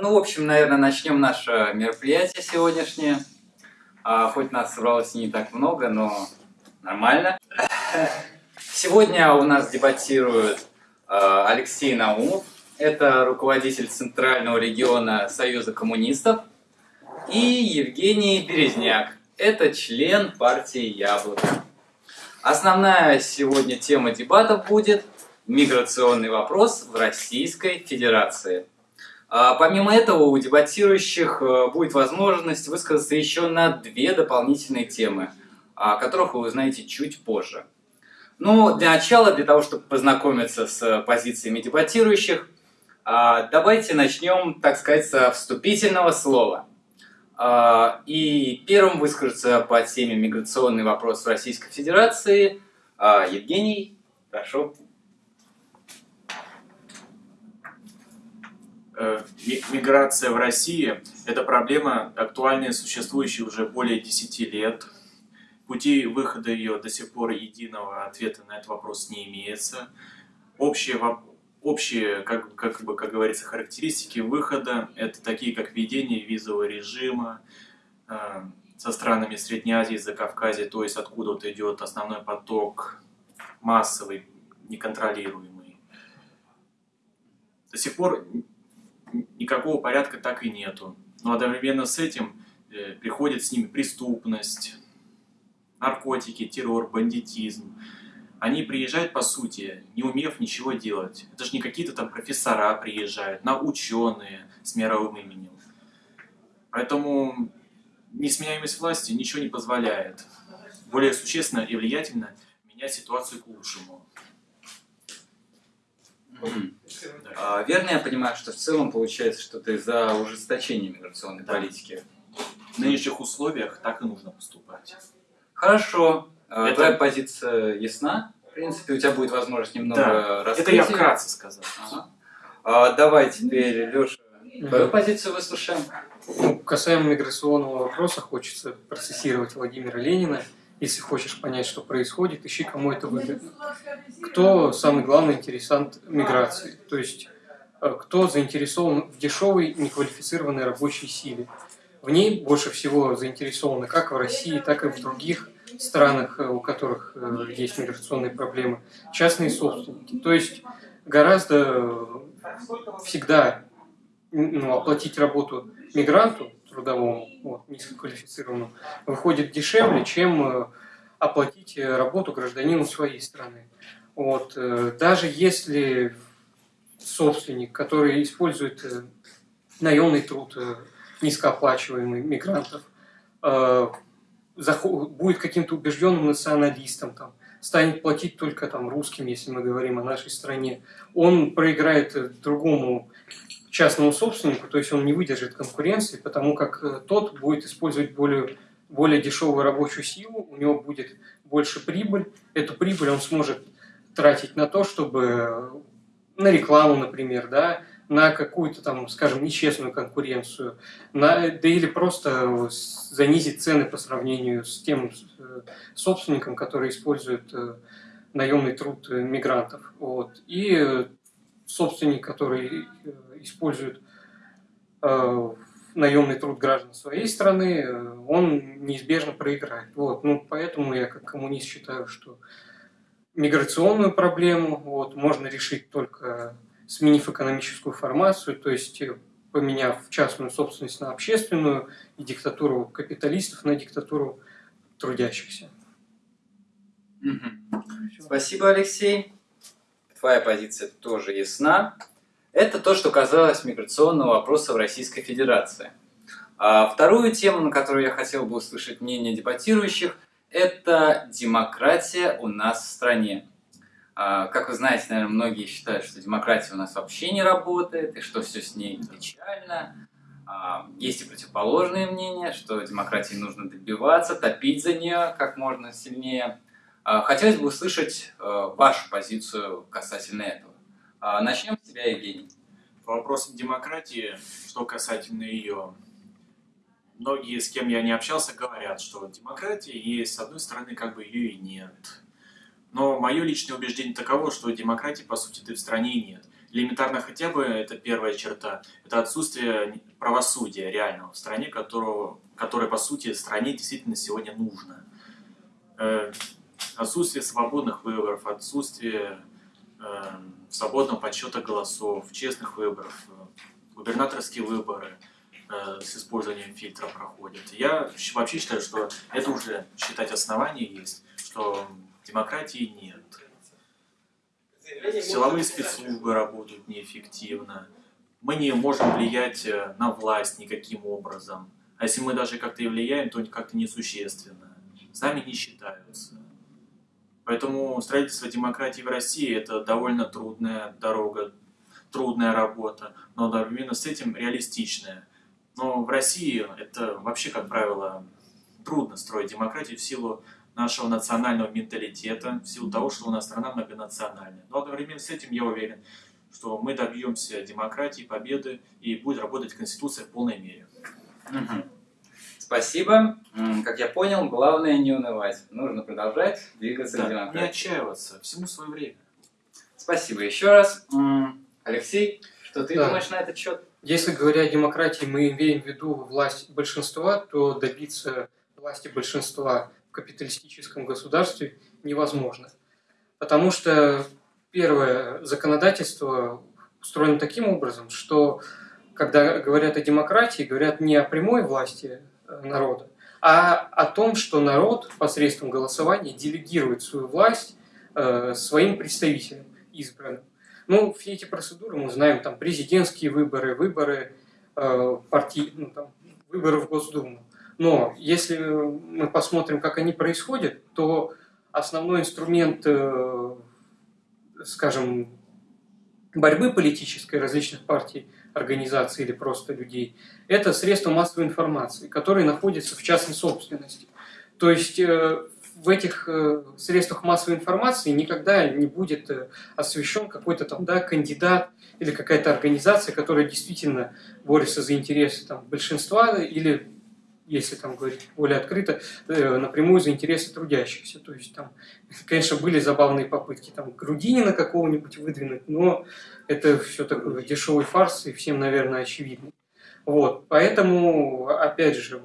Ну, в общем, наверное, начнем наше мероприятие сегодняшнее. А, хоть нас собралось не так много, но нормально. Сегодня у нас дебатирует а, Алексей Наумов. Это руководитель Центрального региона Союза коммунистов. И Евгений Березняк. Это член партии «Яблоко». Основная сегодня тема дебатов будет «Миграционный вопрос в Российской Федерации». А, помимо этого, у дебатирующих э, будет возможность высказаться еще на две дополнительные темы, о которых вы узнаете чуть позже. Ну, для начала, для того, чтобы познакомиться с позициями дебатирующих, а, давайте начнем, так сказать, со вступительного слова. А, и первым выскажется по теме «Миграционный вопрос в Российской Федерации» Евгений, прошу. Миграция в России – это проблема, актуальная, существующая уже более 10 лет. Пути выхода ее до сих пор единого ответа на этот вопрос не имеется. Общие, общие как, как, бы, как говорится, характеристики выхода – это такие, как введение визового режима э, со странами Средней Азии, Закавказья, то есть откуда-то идет основной поток массовый, неконтролируемый. До сих пор никакого порядка так и нету. Но одновременно с этим э, приходит с ними преступность, наркотики, террор, бандитизм. Они приезжают, по сути, не умев ничего делать. Это же не какие-то там профессора приезжают, на ученые с мировым именем. Поэтому несменяемость власти ничего не позволяет. Более существенно и влиятельно менять ситуацию к лучшему. А, верно я понимаю, что в целом получается что-то из-за ужесточения миграционной да. политики? В нынешних условиях так и нужно поступать. Хорошо. А, Это... Твоя позиция ясна? В принципе, у тебя будет возможность немного да. раскрыть. Это я вкратце сказал. Ага. А, давай теперь, Леша, твою позицию выслушаем. Ну, касаемо миграционного вопроса, хочется процессировать Владимира Ленина – если хочешь понять, что происходит, ищи, кому это выгодно. Кто самый главный интересант миграции? То есть, кто заинтересован в дешевой, неквалифицированной рабочей силе? В ней больше всего заинтересованы как в России, так и в других странах, э, у которых э, есть миграционные проблемы, частные собственники. То есть, гораздо всегда ну, оплатить работу мигранту трудовому, вот, низкоквалифицированному, выходит дешевле, чем э, оплатить э, работу гражданину своей страны. Вот, э, даже если собственник, который использует наемный труд низкооплачиваемый мигрантов, будет каким-то убежденным националистом, там, станет платить только там, русским, если мы говорим о нашей стране, он проиграет другому частному собственнику, то есть он не выдержит конкуренции, потому как э, тот будет использовать более, более дешевую рабочую силу, у него будет больше прибыль, эту прибыль он сможет тратить на то, чтобы э, на рекламу, например, да, на какую-то там, скажем, нечестную конкуренцию, на, да или просто занизить цены по сравнению с тем э, собственником, который использует наемный труд мигрантов. Вот. И собственник, который использует э, наемный труд граждан своей страны, э, он неизбежно проиграет. Вот. Ну, поэтому я как коммунист считаю, что миграционную проблему вот, можно решить только сменив экономическую формацию, то есть э, поменяв частную собственность на общественную и диктатуру капиталистов на диктатуру трудящихся. Спасибо, Алексей. Твоя позиция тоже ясна. Это то, что касалось миграционного вопроса в Российской Федерации. А вторую тему, на которую я хотел бы услышать мнение дебатирующих, это демократия у нас в стране. А, как вы знаете, наверное, многие считают, что демократия у нас вообще не работает, и что все с ней печально. А, есть и противоположные мнения, что демократии нужно добиваться, топить за нее как можно сильнее. А, хотелось бы услышать э, вашу позицию касательно этого. Начнем с тебя, Евгений. По вопросам демократии, что касательно ее, многие, с кем я не общался, говорят, что демократия есть, с одной стороны, как бы ее и нет. Но мое личное убеждение таково, что демократии, по сути, ты в стране нет. Элементарно хотя бы, это первая черта, это отсутствие правосудия реального в стране, которого, которое, по сути, стране действительно сегодня нужно. Э, отсутствие свободных выборов, отсутствие э, свободного подсчета голосов, честных выборов, губернаторские выборы э, с использованием фильтра проходят. Я вообще считаю, что это уже считать основание есть, что демократии нет. Силовые спецслужбы работают неэффективно. Мы не можем влиять э, на власть никаким образом. А если мы даже как-то и влияем, то как-то несущественно. Нами не считаются. Поэтому строительство демократии в России – это довольно трудная дорога, трудная работа, но одновременно с этим реалистичная. Но в России это вообще, как правило, трудно строить демократию в силу нашего национального менталитета, в силу того, что у нас страна многонациональная. Но одновременно с этим я уверен, что мы добьемся демократии, победы и будет работать Конституция в полной мере. Угу. Спасибо. Как я понял, главное не унывать. Нужно продолжать двигаться да, к демократии. Не отчаиваться, всему свое время. Спасибо еще раз. Алексей, что ты да. думаешь на этот счет? Если говоря о демократии, мы имеем в виду власть большинства, то добиться власти большинства капиталистическом государстве невозможно. Потому что, первое, законодательство устроено таким образом, что когда говорят о демократии, говорят не о прямой власти э, народа, а о том, что народ посредством голосования делегирует свою власть э, своим представителям избранным. Ну, все эти процедуры мы знаем, там президентские выборы, выборы э, партий, ну, там, выборы в Госдуму. Но если мы посмотрим, как они происходят, то основной инструмент, э, скажем, борьбы политической различных партий, организаций или просто людей, это средства массовой информации, которые находятся в частной собственности. То есть э, в этих э, средствах массовой информации никогда не будет освещен какой-то там да, кандидат или какая-то организация, которая действительно борется за интересы там, большинства или если там говорить более открыто, э, напрямую за интересы трудящихся. То есть там, конечно, были забавные попытки там Грудинина какого-нибудь выдвинуть, но это все такой дешевый фарс и всем, наверное, очевидно. Вот, поэтому, опять же,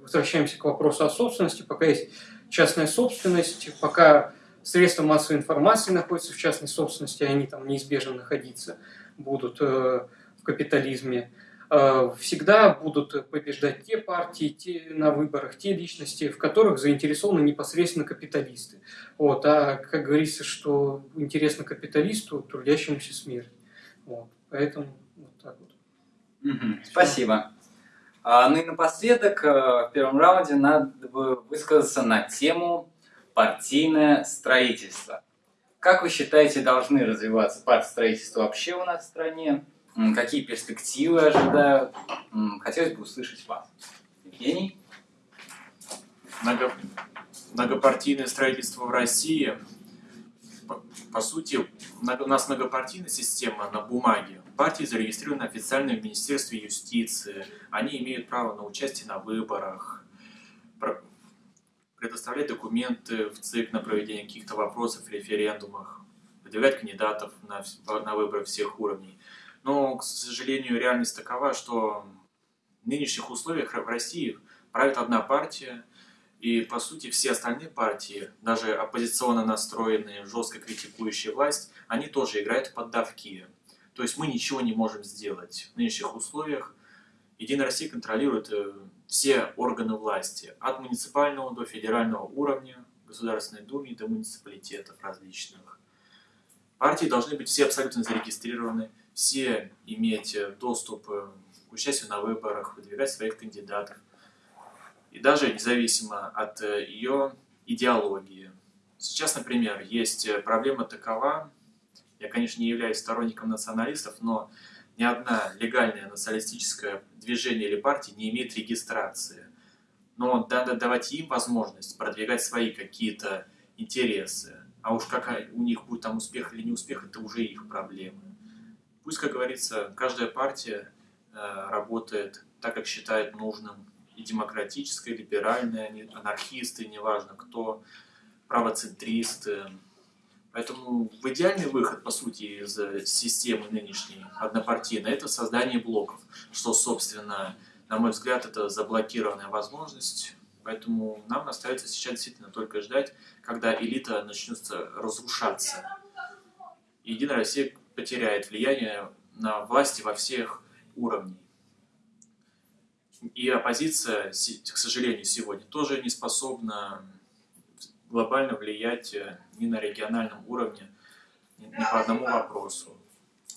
возвращаемся к вопросу о собственности. Пока есть частная собственность, пока средства массовой информации находятся в частной собственности, они там неизбежно находиться будут э, в капитализме, Э, всегда будут побеждать те партии те, на выборах, те личности, в которых заинтересованы непосредственно капиталисты. Вот. А как говорится, что интересно капиталисту, трудящемуся смерть. Вот. Поэтому вот так вот. Спасибо. А, ну и напоследок, э, в первом раунде надо бы высказаться на тему партийное строительство. Как вы считаете, должны развиваться партстроительства вообще у нас в стране? какие перспективы ожидают. Хотелось бы услышать вас. Евгений? Много, многопартийное строительство в России, по, по сути, у нас многопартийная система на бумаге. Партии зарегистрированы официально в Министерстве юстиции. Они имеют право на участие на выборах, предоставлять документы в ЦИК на проведение каких-то вопросов, референдумах, выдвигать кандидатов на, на выборы всех уровней. Но, к сожалению, реальность такова, что в нынешних условиях в России правит одна партия, и, по сути, все остальные партии, даже оппозиционно настроенные, жестко критикующие власть, они тоже играют в поддавки. То есть мы ничего не можем сделать в нынешних условиях. Единая Россия контролирует э, все органы власти, от муниципального до федерального уровня, Государственной Думы до муниципалитетов различных. Партии должны быть все абсолютно зарегистрированы, все иметь э, доступ э, к участию на выборах, выдвигать своих кандидатов. И даже независимо от э, ее идеологии. Сейчас, например, есть проблема такова, я, конечно, не являюсь сторонником националистов, но ни одна легальное националистическое движение или партия не имеет регистрации. Но надо давать им возможность продвигать свои какие-то интересы. А уж как у них будет там успех или не успех, это уже их проблемы. Пусть, как говорится, каждая партия э, работает так, как считает нужным. И демократическая, и либеральная, анархисты, неважно кто, правоцентристы. Поэтому идеальный выход, по сути, из системы нынешней однопартийной – это создание блоков, что, собственно, на мой взгляд, это заблокированная возможность. Поэтому нам остается сейчас действительно только ждать, когда элита начнет разрушаться. И Единая Россия потеряет влияние на власти во всех уровнях. И оппозиция, к сожалению, сегодня тоже не способна глобально влиять э, ни на региональном уровне, ни по одному вопросу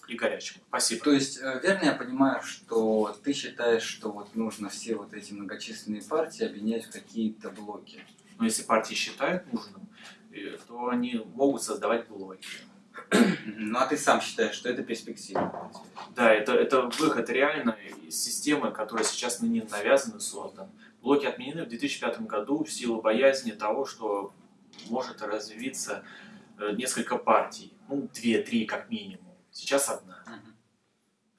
и горячему. Спасибо. То есть, э, верно я понимаю, что ты считаешь, что вот нужно все вот эти многочисленные партии объединять в какие-то блоки? Но если партии считают нужным, э, то они могут создавать блоки. Ну а ты сам считаешь, что это перспектива? Да, это, это выход реально из системы, которая сейчас них навязана и. Блоки отменены в 2005 году в силу боязни того, что может развиться э, несколько партий, ну, две-три как минимум. Сейчас одна.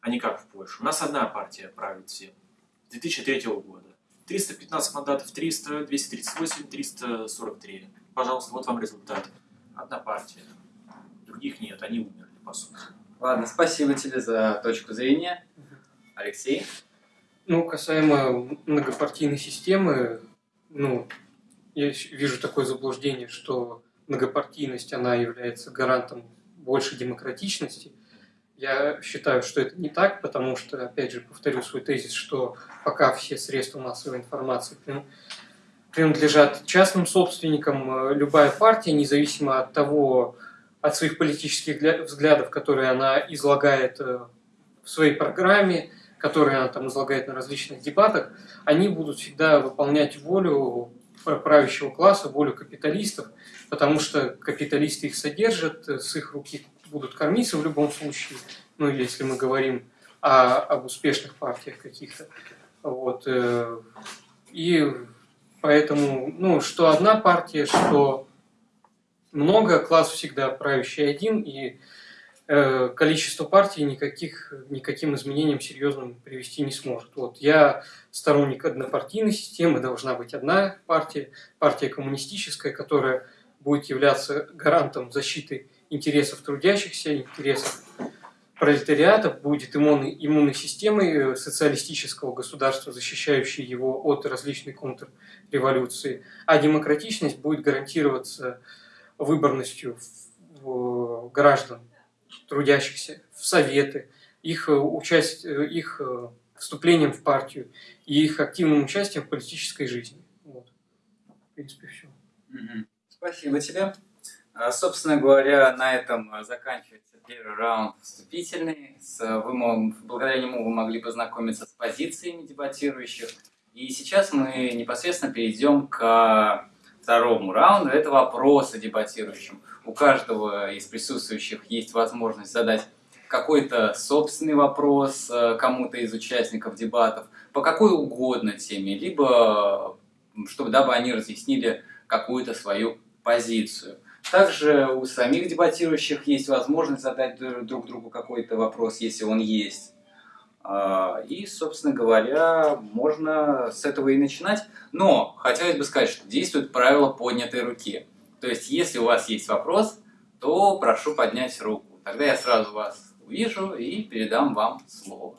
А не как в Польше. У нас одна партия правит всем. С 2003 года. 315 мандатов, 300, 238, 343. Пожалуйста, вот вам результат. Одна партия других нет, они умерли, по сути. Ладно, спасибо тебе за точку зрения. Алексей? Ну, касаемо многопартийной системы, ну, я вижу такое заблуждение, что многопартийность, она является гарантом большей демократичности. Я считаю, что это не так, потому что, опять же, повторю свой тезис, что пока все средства массовой информации принадлежат частным собственникам, э, любая партия, независимо от того, от своих политических взглядов, которые она излагает э, в своей программе, которые она там излагает на различных дебатах, они будут всегда выполнять волю правящего класса, волю капиталистов, потому что капиталисты их содержат, э, с их руки будут кормиться в любом случае, ну, если мы говорим о, об успешных партиях каких-то. Вот. Э, и поэтому, ну, что одна партия, что много, класс всегда правящий один, и э, количество партий никаких, никаким изменениям серьезным привести не сможет. Вот я сторонник однопартийной системы, должна быть одна партия, партия коммунистическая, которая будет являться гарантом защиты интересов трудящихся, интересов пролетариата, будет иммунной, иммунной системой социалистического государства, защищающей его от различной контрреволюции, а демократичность будет гарантироваться выборностью граждан, трудящихся, в советы, их, э, участь, э, их э, вступлением в партию и их активным участием в политической жизни. Вот. В принципе, все. Спасибо тебе. А, собственно говоря, на этом заканчивается первый раунд вступительный. Вы, благодаря нему вы могли познакомиться с позициями дебатирующих. И сейчас мы непосредственно перейдем к второму раунду, это вопросы дебатирующим. У каждого из присутствующих есть возможность задать какой-то собственный вопрос э, кому-то из участников дебатов по какой угодно теме, либо чтобы дабы они разъяснили какую-то свою позицию. Также у самих дебатирующих есть возможность задать друг другу какой-то вопрос, если он есть. А, и, собственно говоря, можно с этого и начинать. Но хотелось бы сказать, что действует правило поднятой руки. То есть, если у вас есть вопрос, то прошу поднять руку. Тогда я сразу вас увижу и передам вам слово.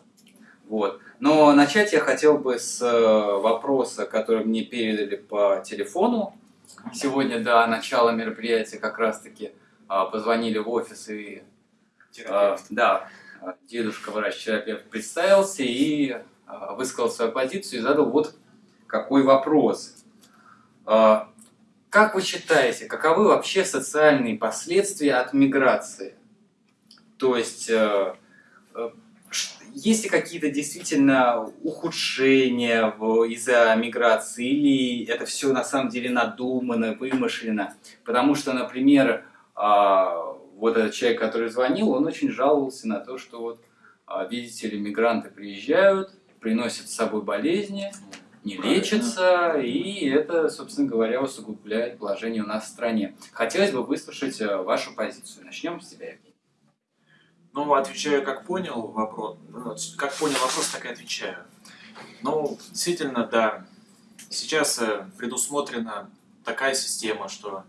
Вот. Но начать я хотел бы с э, вопроса, который мне передали по телефону. Сегодня до начала мероприятия как раз-таки а, позвонили в офис и... А, да, дедушка врач-терапевт представился и а, высказал свою позицию и задал вот какой вопрос. А, как вы считаете, каковы вообще социальные последствия от миграции? То есть, э, э, есть ли какие-то действительно ухудшения из-за миграции, или это все на самом деле надумано, вымышленно? Потому что, например, а, вот этот человек, который звонил, он очень жаловался на то, что вот, а, видите ли, мигранты приезжают, приносят с собой болезни, не лечатся, и это, собственно говоря, усугубляет положение у нас в стране. Хотелось бы выслушать э, вашу позицию. Начнем с тебя, Евгений. Ну, отвечаю, как понял вопрос. Ну, как понял вопрос, так и отвечаю. Ну, действительно, да. Сейчас э, предусмотрена такая система, что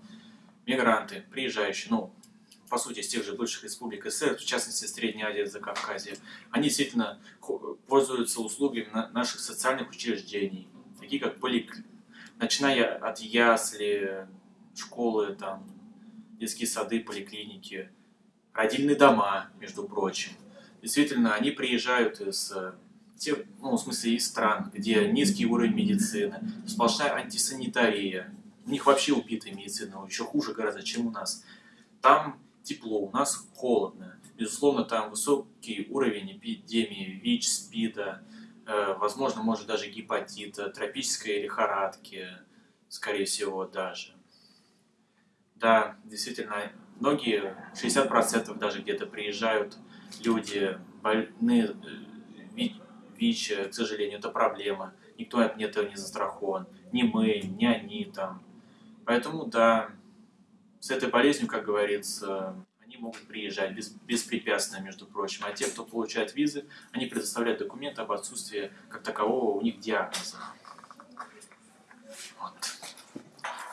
мигранты, приезжающие, ну, по сути, из тех же бывших республик СССР, в частности, Средней Азии Закавказья, они действительно пользуются услугами наших социальных учреждений, такие как полик... начиная от ясли, школы, там, детские сады, поликлиники, родильные дома, между прочим. Действительно, они приезжают из тех, ну, в смысле, из стран, где низкий уровень медицины, сплошная антисанитария, у них вообще убитая медицина, еще хуже гораздо, чем у нас. Там тепло, у нас холодно. Безусловно, там высокий уровень эпидемии ВИЧ, СПИДа, э, возможно, может даже гепатита, тропической лихорадки, скорее всего, даже. Да, действительно, многие, 60% даже где-то приезжают люди больны э, ВИЧ, к сожалению, это проблема. Никто от этого не застрахован. Ни мы, ни они там. Поэтому, да, с этой болезнью, как говорится, они могут приезжать без, беспрепятственно, между прочим. А те, кто получает визы, они предоставляют документы об отсутствии как такового у них диагноза. Вот.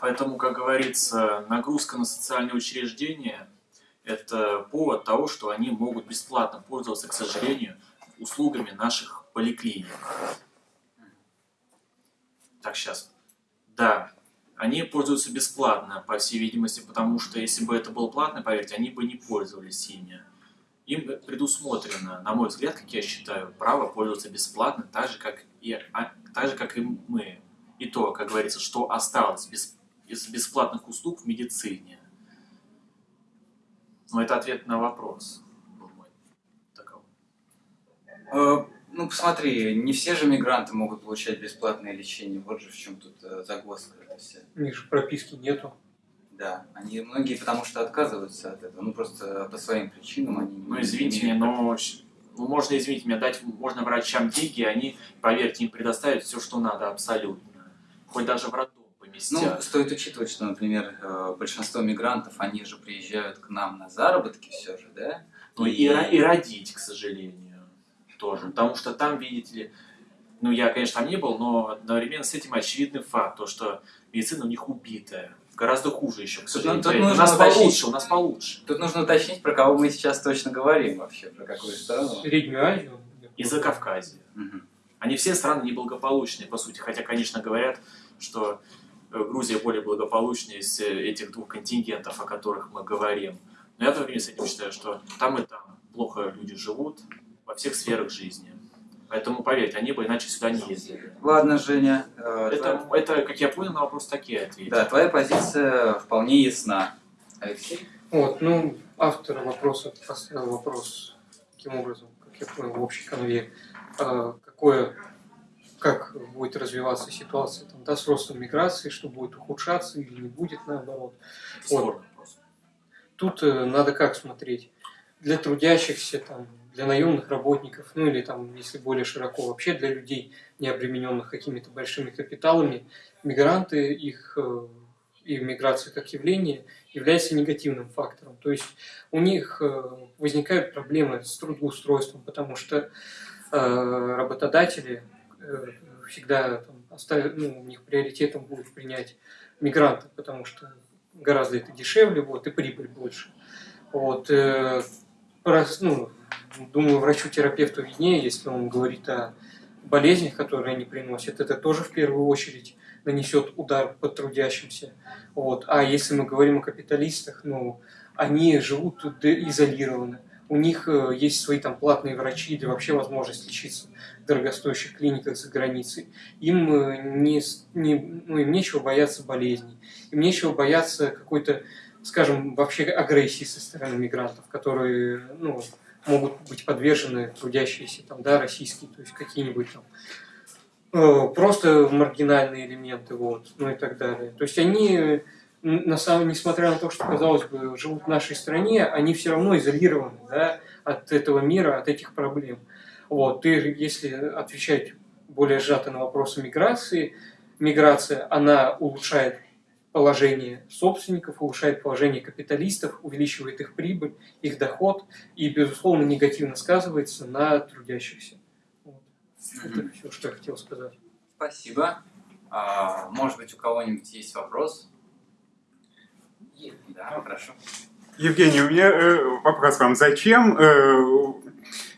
Поэтому, как говорится, нагрузка на социальные учреждения – это повод того, что они могут бесплатно пользоваться, к сожалению, услугами наших поликлиник. Так, сейчас. Да, они пользуются бесплатно, по всей видимости, потому что если бы это было платно, поверьте, они бы не пользовались ими. Им предусмотрено, на мой взгляд, как я считаю, право пользоваться бесплатно, так же, как и, а, так же, как и мы. И то, как говорится, что осталось без, из бесплатных услуг в медицине. Но это ответ на вопрос. Э, ну, посмотри, не все же мигранты могут получать бесплатное лечение. Вот же в чем тут э, загвоздка это вся. У них же прописки нету. Да, они многие потому что отказываются от этого. Ну, просто по своим причинам они... Ну, извините меня, но ну, можно, извините меня, дать можно врачам деньги, они, поверьте, им предоставят все, что надо, абсолютно. Хоть даже в роддом поместят. Ну, стоит учитывать, что, например, э, большинство мигрантов, они же приезжают к нам на заработки все же, да? Ну, и, и, и родить, к сожалению тоже. Потому что там, видите ли, ну я, конечно, там не был, но одновременно с этим очевидный факт, то, что медицина у них убитая. Гораздо хуже еще, к сожалению. Тут, тут у нас уточнить, получше, у нас получше. Тут нужно уточнить, про кого мы сейчас точно говорим вообще, про какую страну. Среднюю Азию. И за Кавказе. Угу. Они все страны неблагополучные, по сути. Хотя, конечно, говорят, что э, Грузия более благополучная из э, этих двух контингентов, о которых мы говорим. Но я в то время с этим считаю, что там и там плохо люди живут, во всех сферах жизни. Поэтому, поверьте, они бы иначе сюда не ездили. Ладно, Женя. Э, это, твоя... это, как я понял, на вопрос такие ответы. Да, твоя позиция вполне ясна. Алексей? Вот, ну, автор вопроса поставил вопрос таким образом, как я понял, в общей конве. А, какое, как будет развиваться ситуация там, да, с ростом миграции, что будет ухудшаться или не будет наоборот. Вот. Тут э, надо как смотреть. Для трудящихся, там, для наемных работников, ну или там, если более широко, вообще для людей, не обремененных какими-то большими капиталами, мигранты, их э, и миграция как явление является негативным фактором. То есть у них э, возникают проблемы с трудоустройством, потому что э, работодатели всегда там, оставят, ну, у них приоритетом будет принять мигрантов, потому что гораздо это дешевле, вот, и прибыль больше. Вот, ну, думаю, врачу-терапевту виднее, если он говорит о болезнях, которые они приносят, это тоже в первую очередь нанесет удар по трудящимся. Вот. А если мы говорим о капиталистах, ну, они живут изолированно. У них э, есть свои там платные врачи или вообще возможность лечиться в дорогостоящих клиниках за границей. Им, э, не, не, ну, им нечего бояться болезней, им нечего бояться какой-то, скажем, вообще агрессии со стороны мигрантов, которые ну, могут быть подвержены трудящиеся там, да, российские, то есть какие-нибудь там э, просто маргинальные элементы, вот, ну и так далее. То есть они, на самом, несмотря на то, что, казалось бы, живут в нашей стране, они все равно изолированы да, от этого мира, от этих проблем. Вот, и если отвечать более сжато на вопросы миграции, миграция, она улучшает положение собственников, улучшает положение капиталистов, увеличивает их прибыль, их доход и, безусловно, негативно сказывается на трудящихся. Вот. Это все, что я хотел сказать. Спасибо. А, может быть, у кого-нибудь есть вопрос? Да, хорошо. Евгений, у меня э, вопрос вам. Зачем э,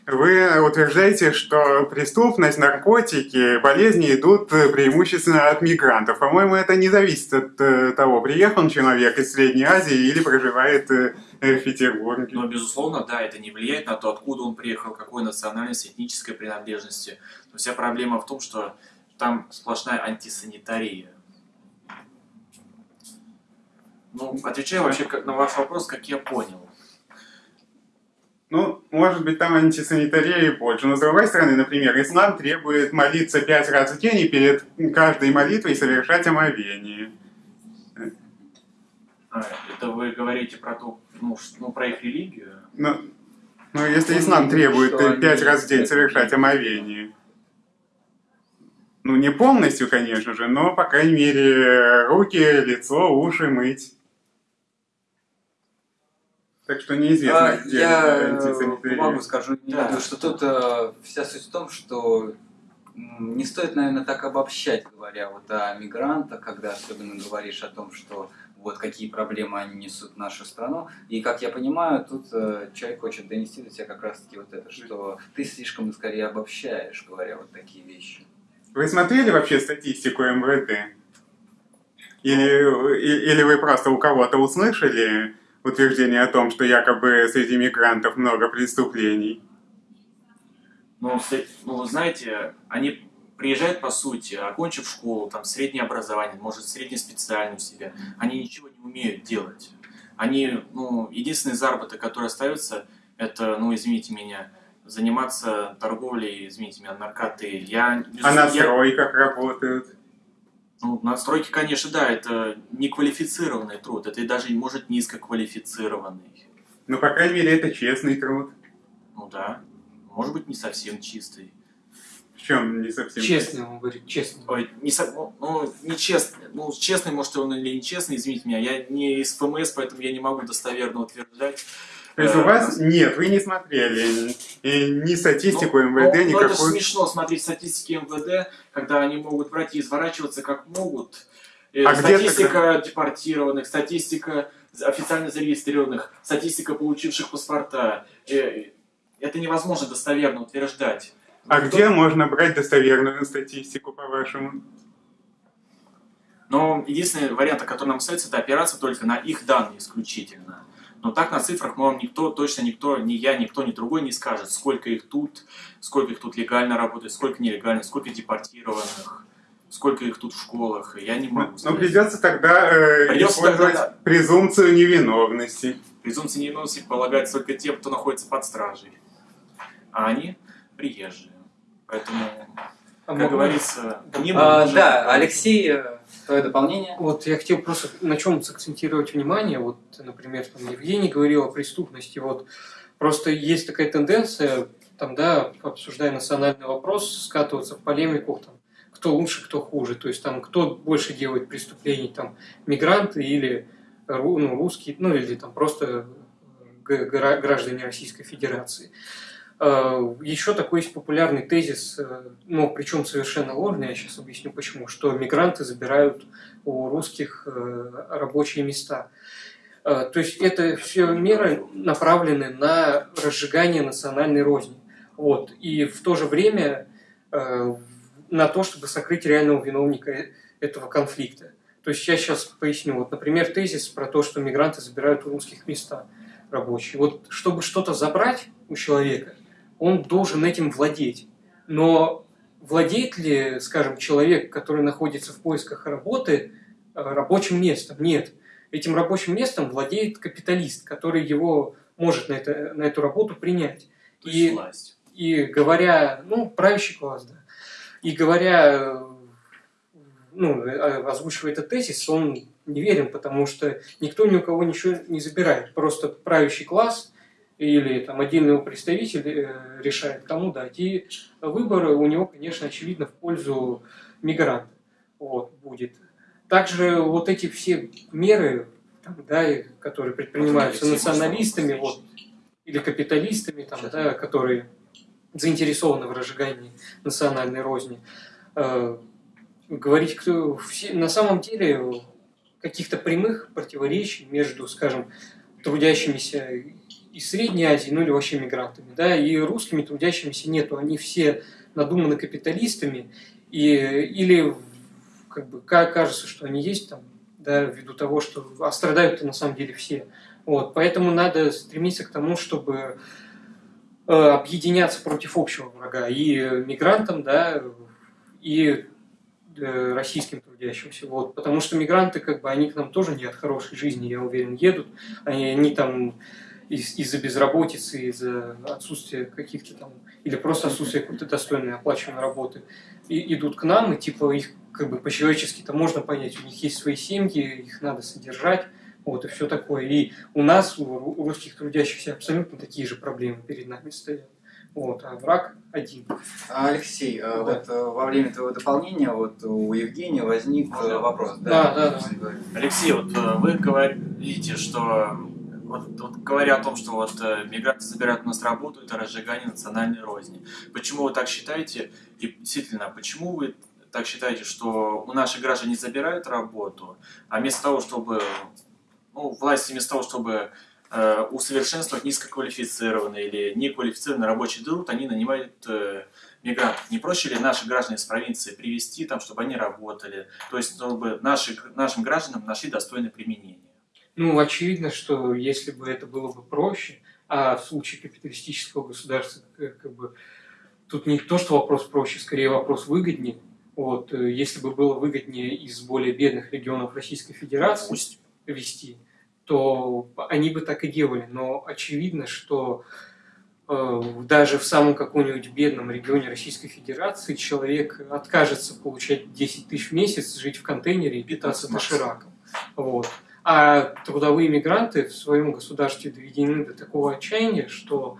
вы утверждаете, что преступность, наркотики, болезни идут преимущественно от мигрантов? По-моему, это не зависит от э, того, приехал человек из Средней Азии или проживает э, в Петербурге. Но, безусловно, да, это не влияет на то, откуда он приехал, какой национальности, этнической принадлежности. Но вся проблема в том, что там сплошная антисанитария. Ну, отвечаю вообще на ваш вопрос, как я понял. Ну, может быть, там антисанитария и больше. Но, с другой стороны, например, ислам требует молиться пять раз в день и перед каждой молитвой совершать омовение. А, это вы говорите про ту, ну, ну, про их религию? Но, но если ислам требует Что э, пять раз в день совершать омовение, ну, не полностью, конечно же, но, по крайней мере, руки, лицо, уши мыть. Так что неизвестно, А, где Я антисанитария. помогу, скажу, Да. Леониду, что тут э, вся суть в том, что не стоит, наверное, так обобщать, говоря вот о мигрантах, когда особенно говоришь о том, что вот какие проблемы они несут в нашу страну. И, как я понимаю, тут э, человек хочет донести до тебя как раз-таки вот это, что ты слишком скорее обобщаешь, говоря вот такие вещи. Вы смотрели вообще статистику МВД? Или, и- или вы просто у кого-то услышали утверждение о том, что якобы среди мигрантов много преступлений? Ну, с- ну, вы знаете, они приезжают, по сути, окончив школу, там, среднее образование, может, среднеспециальную себя, они ничего не умеют делать. Они, ну, единственный заработок, который остается, это, ну, извините меня, заниматься торговлей, извините меня, наркотой. Я, А на я- стройках работают? Ну, на стройке, конечно, да, это неквалифицированный труд, это и даже, может, низкоквалифицированный. Ну, по крайней мере, это честный труд. Ну да, может быть, не совсем чистый. В чем не совсем Честно, он говорит, честно. Ой, не со- ну, ну, нечестный. Ну, честный, может, он или нечестный, извините меня. Я не из ФМС, поэтому я не могу достоверно утверждать. То есть у Э, вас нет, вы не смотрели ни статистику ну, МВД, ну, ну, это же никакую. смешно смотреть статистики МВД, когда они могут брать и изворачиваться как могут. Э, А статистика депортированных, статистика официально зарегистрированных, статистика получивших паспорта. Э, Это невозможно достоверно утверждать. А Ну, где можно брать достоверную статистику, по-вашему? Но единственный вариант, который нам остается, это опираться только на их данные исключительно. Но так на цифрах вам никто, точно никто, ни я, никто, ни другой не скажет, сколько их тут, сколько их тут легально работает, сколько нелегально, сколько депортированных, сколько их тут в школах. Я не могу Ну, сказать. придется тогда э, Придется использовать тогда, презумпцию невиновности. Презумпция невиновности полагается только тем, кто находится под стражей. А они приезжие. Поэтому, как могу- говорится, не А, да. Алексей, э, твое дополнение? Вот я хотел просто на чем сакцентировать внимание. Вот, например, там Евгений говорил о преступности. Вот просто есть такая тенденция, там, да, обсуждая национальный вопрос, скатываться в полемику, там, кто лучше, кто хуже. То есть там кто больше делает преступлений, там, мигранты или ну, русские, ну или там просто гра- граждане Российской Федерации. Э, Еще такой есть популярный тезис, э, ну, причем совершенно ложный, я сейчас объясню почему, что мигранты забирают у русских э, рабочие места. То есть это все меры направлены на разжигание национальной розни. Вот. И в то же время на то, чтобы сокрыть реального виновника этого конфликта. То есть я сейчас поясню. Вот, например, тезис про то, что мигранты забирают у русских места рабочие. Вот чтобы что-то забрать у человека, он должен этим владеть. Но владеет ли, скажем, человек, который находится в поисках работы, э, рабочим местом? Нет. Этим рабочим местом владеет капиталист, который его может на, это, на эту работу принять. То И, власть. и говоря, ну, правящий класс, да. И говоря, э, ну, э, озвучивая этот тезис, он неверен, потому что никто ни у кого ничего не забирает. Просто правящий класс или там отдельный его представитель э, решает, кому дать. И выбор у него, конечно, очевидно в пользу мигранта вот, будет. Также вот эти все меры, там, да, которые предпринимаются Вот националистами, вот, или капиталистами, там, Сейчас. да, которые заинтересованы в разжигании национальной розни, э, говорить, кто, все, на самом деле каких-то прямых противоречий между, скажем, трудящимися из Средней Азии, ну или вообще мигрантами, да, и русскими трудящимися нету, они все надуманы капиталистами, и, или как бы кажется, что они есть там, да, ввиду того, что а страдают на самом деле все. Вот, поэтому надо стремиться к тому, чтобы э, объединяться против общего врага и мигрантам, да, и э, российским трудящимся. Вот, потому что мигранты, как бы, они к нам тоже не от хорошей жизни, я уверен, едут. Они, они там из- из-за безработицы, из-за отсутствия каких-то там, или просто отсутствия какой-то достойной оплачиваемой работы, и, идут к нам, и типа их как бы по-человечески-то можно понять, у них есть свои семьи, их надо содержать, вот, и все такое. И у нас, у русских трудящихся, абсолютно такие же проблемы перед нами стоят. Вот, а враг один. Алексей, э, Да. вот э, во время твоего дополнения вот у Евгения возник э, вопрос. Да, да, да. Алексей, вот вы говорите, что вот, вот говоря о том, что вот э, мигранты забирают у нас работу, это разжигание национальной розни. Почему вы так считаете? И действительно, почему вы так считаете, что у наших граждан не забирают работу, а вместо того, чтобы ну, власти вместо того, чтобы э, усовершенствовать низкоквалифицированный или неквалифицированный рабочий труд, они нанимают э, мигрантов. Не проще ли наших граждан из провинции привести там, чтобы они работали, то есть чтобы наши, нашим гражданам нашли достойное применение? Ну, очевидно, что если бы это было бы проще, а в случае капиталистического государства, как, как бы, тут не то, что вопрос проще, скорее вопрос выгоднее. Вот, э, если бы было выгоднее из более бедных регионов Российской Федерации Пусть. вести, то они бы так и делали. Но очевидно, что э, даже в самом каком-нибудь бедном регионе Российской Федерации человек откажется получать 10 тысяч в месяц, жить в контейнере и питаться 15 дошираком. Вот. А трудовые мигранты в своем государстве доведены до такого отчаяния, что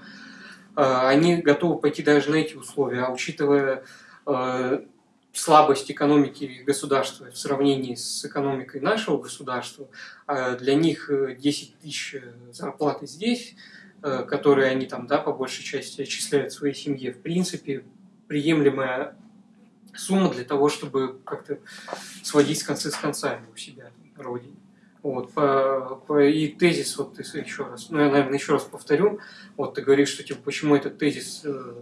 э, они готовы пойти даже на эти условия. А учитывая э, слабость экономики государства в сравнении с экономикой нашего государства, э, для них э, 10 тысяч зарплаты здесь, которые они там, да, по большей части отчисляют своей семье, в принципе, приемлемая сумма для того, чтобы как-то сводить концы с концами у себя родине. Вот, по, по- и тезис, вот еще раз, ну я, наверное, еще раз повторю, вот ты говоришь, что типа, почему этот тезис э,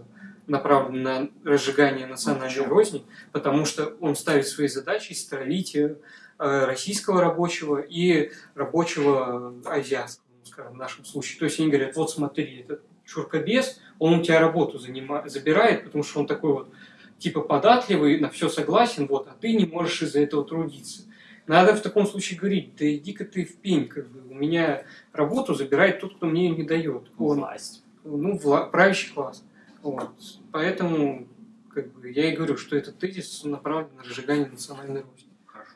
направлен на разжигание национальной Почему? розни, потому что он ставит своей задачей стравить э, российского рабочего и рабочего азиатского, ну, скажем, в нашем случае. То есть они говорят, вот смотри, этот чуркобес, он у тебя работу занима- забирает, потому что он такой вот типа податливый, на все согласен, вот, а ты не можешь из-за этого трудиться. Надо в таком случае говорить, да иди-ка ты в пень, как бы, у меня работу забирает тот, кто мне ее не дает. Он, Власть. ну, вла- правящий класс. Вот. Поэтому как бы, я и говорю, что этот тезис направлен на разжигание национальной розни. Хорошо.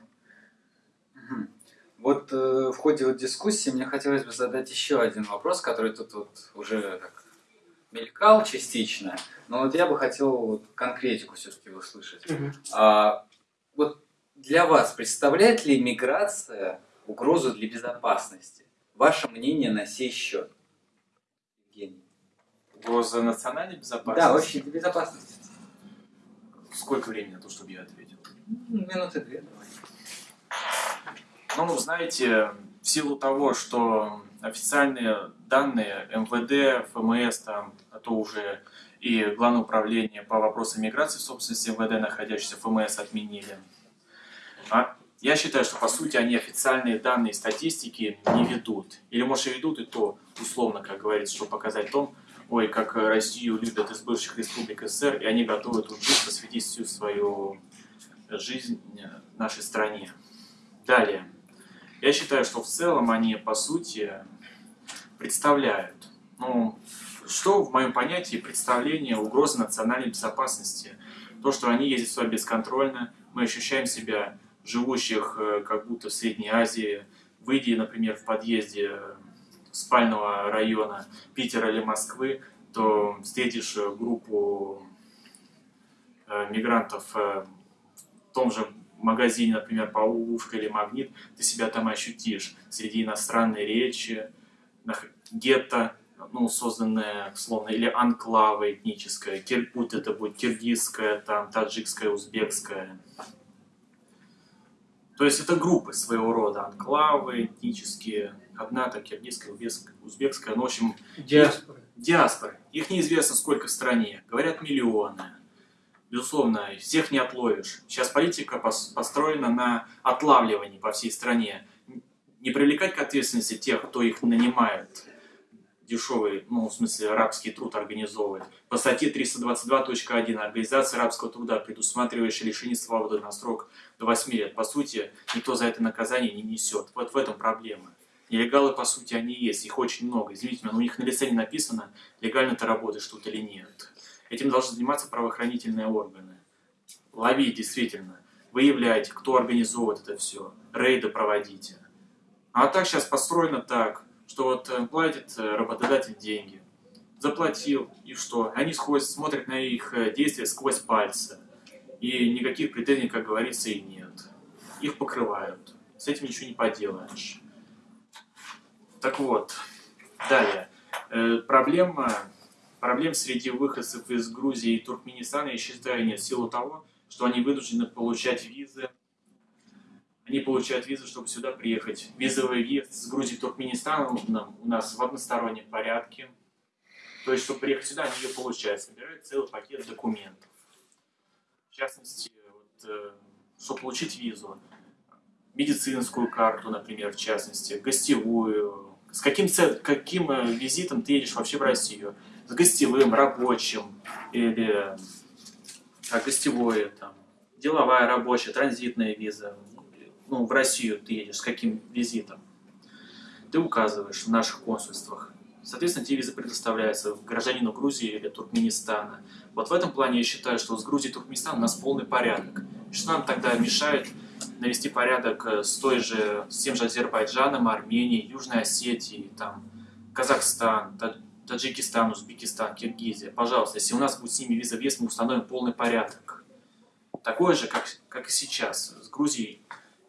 Мгм. Вот э, в ходе вот дискуссии мне хотелось бы задать еще один вопрос, который тут вот уже так мелькал частично, но вот я бы хотел вот конкретику все-таки услышать. А, вот для вас представляет ли миграция угрозу для безопасности? Ваше мнение на сей счет? Евгений. Угроза национальной безопасности? Да, вообще для безопасности. Сколько времени на то, чтобы я ответил? Ну, Минуты две давай. Ну, знаете, в силу того, что официальные данные МВД, ФМС, там, а то уже и Главное управление по вопросам миграции в собственности МВД, находящееся в ФМС, отменили. А я считаю, что, по сути, они официальные данные статистики не ведут. Или, может, и ведут, и то условно, как говорится, чтобы показать том, ой, как Россию любят из бывших республик СССР, и они готовы тут жить, посвятить всю свою жизнь нашей стране. Далее. Я считаю, что в целом они, по сути, представляют, ну, что в моем понятии представление угрозы национальной безопасности. То, что они ездят сюда бесконтрольно, мы ощущаем себя живущих э, как будто в Средней Азии, выйдя, например, в подъезде спального района Питера или Москвы, то встретишь э, группу э, мигрантов э, в том же магазине, например, Паулушка или Магнит, ты себя там ощутишь среди иностранной речи, гетто, ну, созданное, словно, или анклава этническая, кир- будь это будет киргизская, там, таджикская, узбекская. То есть это группы своего рода, анклавы этнические, одна, так киргизская, узбекская, ну, в общем, Диаспора. диаспоры. Их неизвестно сколько в стране. Говорят, миллионы. Безусловно, всех не отловишь. Сейчас политика пос- построена на отлавливании по всей стране. Не привлекать к ответственности тех, кто их нанимает, дешевый, ну, в смысле, рабский труд организовывать. По статье 322.1 Организация рабского труда, предусматривающая лишение свободы на срок до 8 лет. По сути, никто за это наказание не несет. Вот в этом проблема. Нелегалы, по сути, они есть, их очень много. Извините меня, но у них на лице не написано, легально ты работаешь тут или нет. Этим должны заниматься правоохранительные органы. Ловить, действительно. Выявляйте, кто организовывает это все. Рейды проводите. А так сейчас построено так, что вот э, платит э, работодатель деньги. Заплатил, и что? Они сходят, смотрят на их э, действия сквозь пальцы. И никаких претензий, как говорится, и нет. Их покрывают. С этим ничего не поделаешь. Так вот, далее. Э, проблема, проблем среди выходцев из Грузии и Туркменистана, я считаю, нет, в силу того, что они вынуждены получать визы. Они получают визы, чтобы сюда приехать. Визовый въезд с Грузии в Туркменистан у нас в одностороннем порядке. То есть, чтобы приехать сюда, они ее получают, собирают целый пакет документов. В частности, вот, э, чтобы получить визу, медицинскую карту, например, в частности, гостевую. С каким, каким э, визитом ты едешь вообще в Россию? С гостевым, рабочим или а, гостевое, там, деловая, рабочая, транзитная виза. Ну, в Россию ты едешь с каким визитом? Ты указываешь в наших консульствах. Соответственно, тебе виза предоставляется гражданину Грузии или Туркменистана. Вот в этом плане я считаю, что с Грузией и Туркменистаном у нас полный порядок. Что нам тогда мешает навести порядок э, с той же, с тем же Азербайджаном, Арменией, Южной Осетией, там, Казахстан, Та- Таджикистан, Узбекистан, Киргизия. Пожалуйста, если у нас будет с ними виза въезд, мы установим полный порядок. Такой же, как, как и сейчас, с Грузией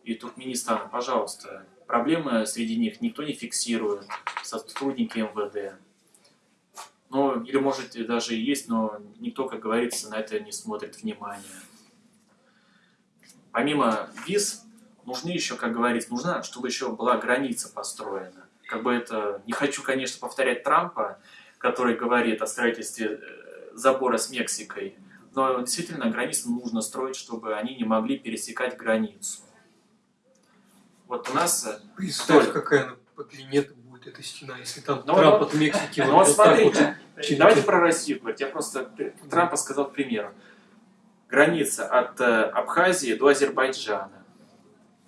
и Туркменистаном. Пожалуйста, проблемы среди них никто не фиксирует, сотрудники МВД. Ну, или может даже и есть, но никто, как говорится, на это не смотрит внимания. Помимо виз, нужны еще, как говорится, нужна, чтобы еще была граница построена. Как бы это, не хочу, конечно, повторять Трампа, который говорит о строительстве э, забора с Мексикой, но действительно границу нужно строить, чтобы они не могли пересекать границу. Вот у нас э, Представь, Толь. какая она по длине будет эта стена, если там Ну, Трамп ну, от Мексики Ну вот так вот. через- давайте про Россию говорить. Я просто Трампа сказал к примеру. Граница от э, Абхазии до Азербайджана.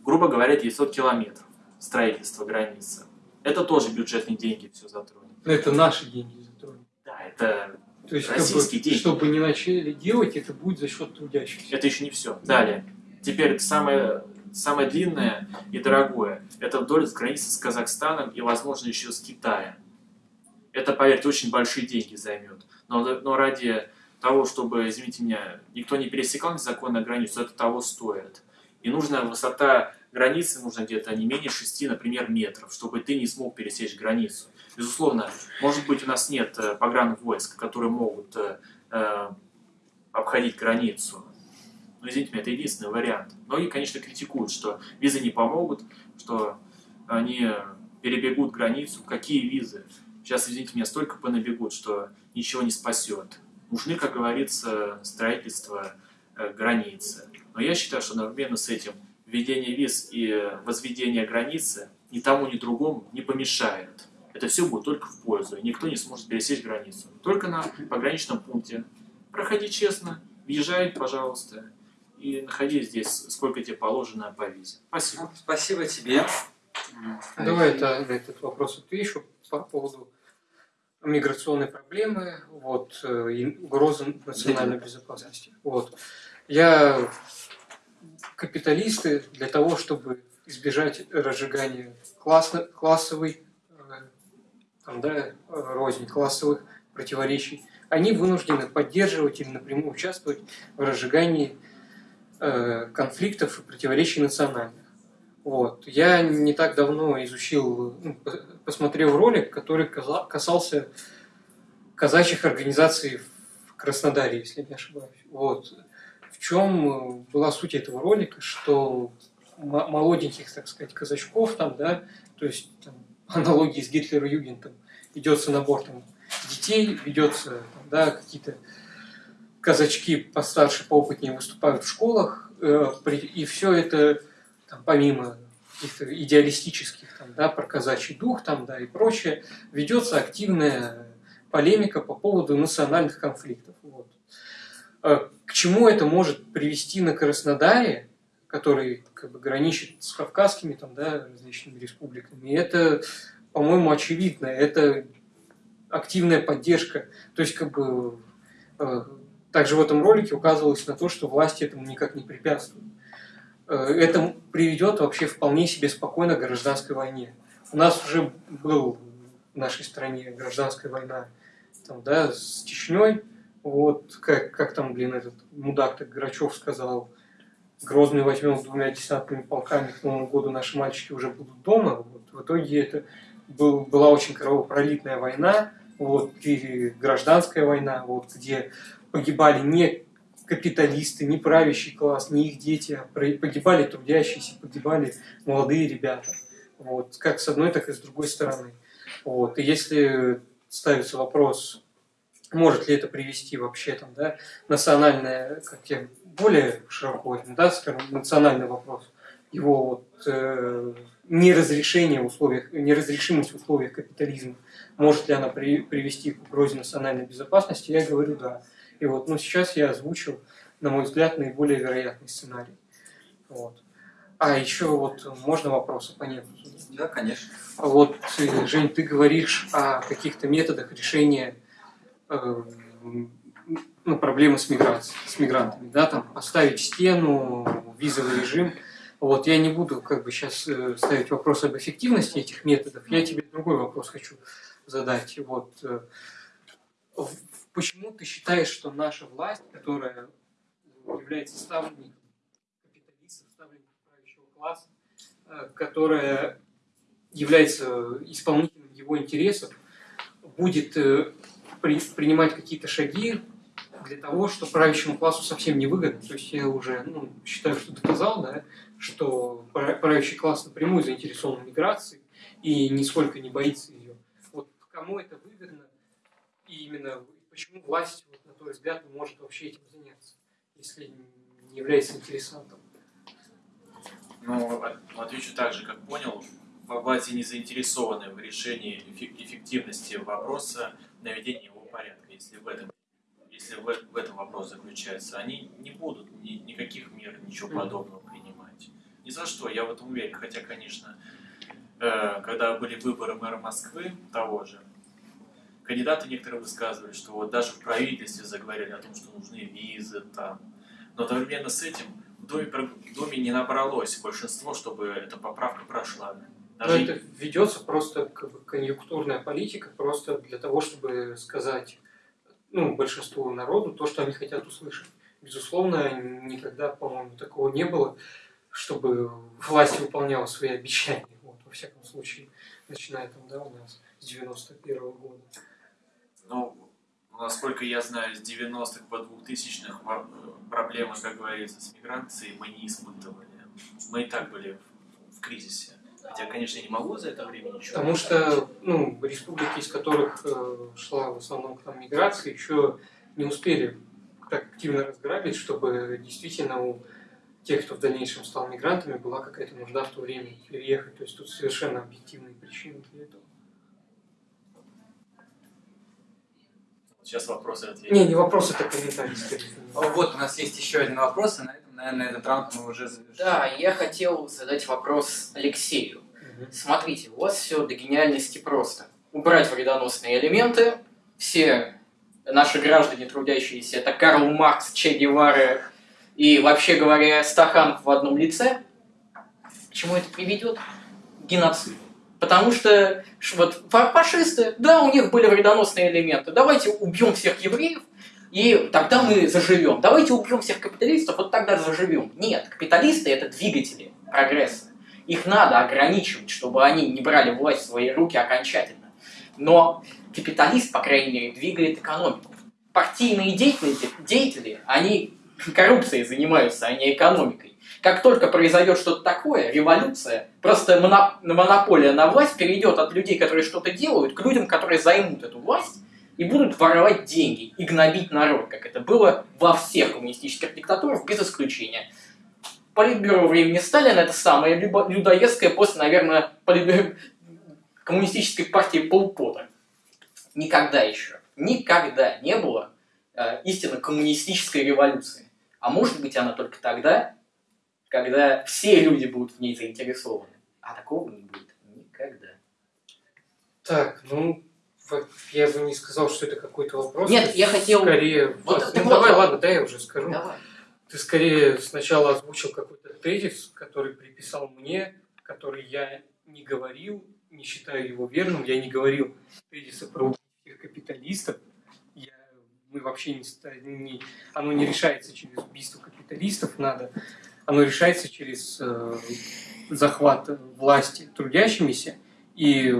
Грубо говоря, 900 километров строительство границы. Это тоже бюджетные деньги все затронет. Ну, это наши деньги затронут. Да, это, То есть, Российские бы, деньги. чтобы не начали делать, это будет за счет трудящихся. это еще не все. Далее. Теперь самое, самое длинное и дорогое. Это вдоль границы с Казахстаном и, возможно, еще с Китаем. Это, поверьте, очень большие деньги займет. Но, но ради того, чтобы, извините меня, никто не пересекал незаконно границу, это того стоит. И нужна высота границы, нужно где-то не менее 6, например, метров, чтобы ты не смог пересечь границу. Безусловно, может быть, у нас нет э, погранвойск, которые могут э, э, обходить границу. Но, извините меня, это единственный вариант. Многие, конечно, критикуют, что визы не помогут, что они перебегут границу. Какие визы? Сейчас, извините меня, столько понабегут, что ничего не спасет. Нужны, как говорится, строительство э, границы. Но я считаю, что одновременно с этим введение виз и возведение границы ни тому, ни другому не помешает. Это все будет только в пользу, и никто не сможет пересечь границу. Только на пограничном пункте. Проходи честно, въезжай, пожалуйста, и находи здесь, сколько тебе положено по визе. Спасибо. Ну, Спасибо тебе. Давай это, на этот вопрос отвечу по поводу миграционной проблемы, вот, э, и угрозы национальной безопасности. Вот. Я капиталисты для того, чтобы избежать разжигания классно, классовой э, там, да, рознь, классовых противоречий, они вынуждены поддерживать или напрямую участвовать в разжигании э, конфликтов и противоречий национальных. Вот. Я не так давно изучил, ну, по- посмотрел ролик, который касался казачьих организаций в Краснодаре, если не ошибаюсь. Вот. В чем была суть этого ролика, что молоденьких, так сказать, казачков там, да, то есть там, аналогии с Гитлер-Югентом. Ведется набор там, детей, ведется, да, какие-то казачки постарше, поопытнее выступают в школах, э, и все это там, помимо каких-то идеалистических, там, да, про казачий дух там, да, и прочее, ведется активная полемика по поводу национальных конфликтов. Вот. Э, к чему это может привести на Краснодаре, который как бы граничит с кавказскими там, да, различными республиками, это, по-моему, очевидно. Это активная поддержка. То есть, как бы, э, также в этом ролике указывалось на то, что власти этому никак не препятствуют. Э, это приведет вообще вполне себе спокойно к гражданской войне. У нас уже был в нашей стране гражданская война там, да, с Чечней, вот, как, как там, блин, этот мудак так Грачев сказал, Грозный возьмем с двумя десантными полками, к Новому году наши мальчики уже будут дома. Вот, в итоге это был, была очень кровопролитная война, вот, или гражданская война, вот, где погибали не капиталисты, не правящий класс, не их дети, а погибали трудящиеся, погибали молодые ребята. Вот, как с одной, так и с другой стороны. Вот. И если ставится вопрос, может ли это привести вообще там, да, национальное, как я более широко да, скажем, национальный вопрос, его вот, э, неразрешение в условиях, неразрешимость в условиях капитализма, может ли она при, привести к угрозе национальной безопасности, я говорю да. И вот, ну, сейчас я озвучил, на мой взгляд, наиболее вероятный сценарий. Вот. А еще вот можно вопросы по нему? Да, конечно. А вот, Жень, ты говоришь о каких-то методах решения э, ну, проблемы с миграцией, с мигрантами, да, там поставить стену, визовый режим. Вот я не буду как бы сейчас э, ставить вопрос об эффективности этих методов. Я тебе другой вопрос хочу задать. Вот э, почему ты считаешь, что наша власть, которая является ставленником капиталистов, ставленником правящего класса, э, которая является исполнителем его интересов, будет принимать какие-то шаги для того, что правящему классу совсем не выгодно. То есть я уже ну, считаю, что доказал, да, что правящий класс напрямую заинтересован в миграции и нисколько не боится ее. Вот кому это выгодно и именно почему власть, вот, на твой взгляд, не может вообще этим заняться, если не является интересантом? Ну, отвечу так же, как понял. Власти не заинтересованы в решении эффективности вопроса наведения его порядка, если в этом если в, в этом вопрос заключается, они не будут ни, никаких мер, ничего подобного принимать. Ни за что, я в этом уверен. Хотя, конечно, э, когда были выборы мэра Москвы, того же, кандидаты некоторые высказывали, что вот даже в правительстве заговорили о том, что нужны визы там. Но одновременно с этим в Доме, в Доме не набралось большинство, чтобы эта поправка прошла. Даже... Но это ведется просто как бы, конъюнктурная политика, просто для того, чтобы сказать ну, большинству народу то, что они хотят услышать. Безусловно, никогда, по-моему, такого не было, чтобы власть выполняла свои обещания. Вот, во всяком случае, начиная там, да, у нас с 91 -го года. Ну, насколько я знаю, с 90-х по 2000-х э, проблемы, как говорится, с миграцией мы не испытывали. Мы и так были в кризисе. Хотя, конечно, я не могу за это время ничего. Потому что ну, республики, из которых э, шла в основном к нам миграция, еще не успели так активно разграбить, чтобы действительно у тех, кто в дальнейшем стал мигрантами, была какая-то нужда в то время переехать. То есть тут совершенно объективные причины для этого. Сейчас вопросы ответить. Не, не вопросы, это комментарии. Вот у нас есть еще один вопрос, и на этом, наверное, этот раунд мы уже завершим. Да, я хотел задать вопрос Алексею. Смотрите, у вас все до гениальности просто. Убрать вредоносные элементы, все наши граждане трудящиеся, это Карл Маркс, Че Гевара и, вообще говоря, Стаханов в одном лице. К чему это приведет? Геноцид. Потому что вот фашисты, да, у них были вредоносные элементы. Давайте убьем всех евреев, и тогда мы заживем. Давайте убьем всех капиталистов, вот тогда заживем. Нет, капиталисты это двигатели прогресса. Их надо ограничивать, чтобы они не брали власть в свои руки окончательно. Но капиталист, по крайней мере, двигает экономику. Партийные деятели, деятели они коррупцией занимаются, а не экономикой. Как только произойдет что-то такое, революция, просто монополия на власть перейдет от людей, которые что-то делают, к людям, которые займут эту власть и будут воровать деньги и гнобить народ, как это было во всех коммунистических диктатурах, без исключения. Политбюро времени Сталина это самое людоедское после, наверное, политбюро коммунистической партии Полпота. Никогда еще, никогда не было э, истинно коммунистической революции. А может быть она только тогда, когда все люди будут в ней заинтересованы. А такого не будет никогда. Так, ну, я бы не сказал, что это какой-то вопрос. Нет, я хотел... Скорее... Вот, ну, давай, ладно, дай я уже скажу. Давай. Ты скорее сначала озвучил какой-то тезис, который приписал мне, который я не говорил, не считаю его верным. Я не говорил тезиса про капиталистов. Я, мы вообще не, не... Оно не решается через убийство капиталистов, надо... Оно решается через э, захват власти трудящимися и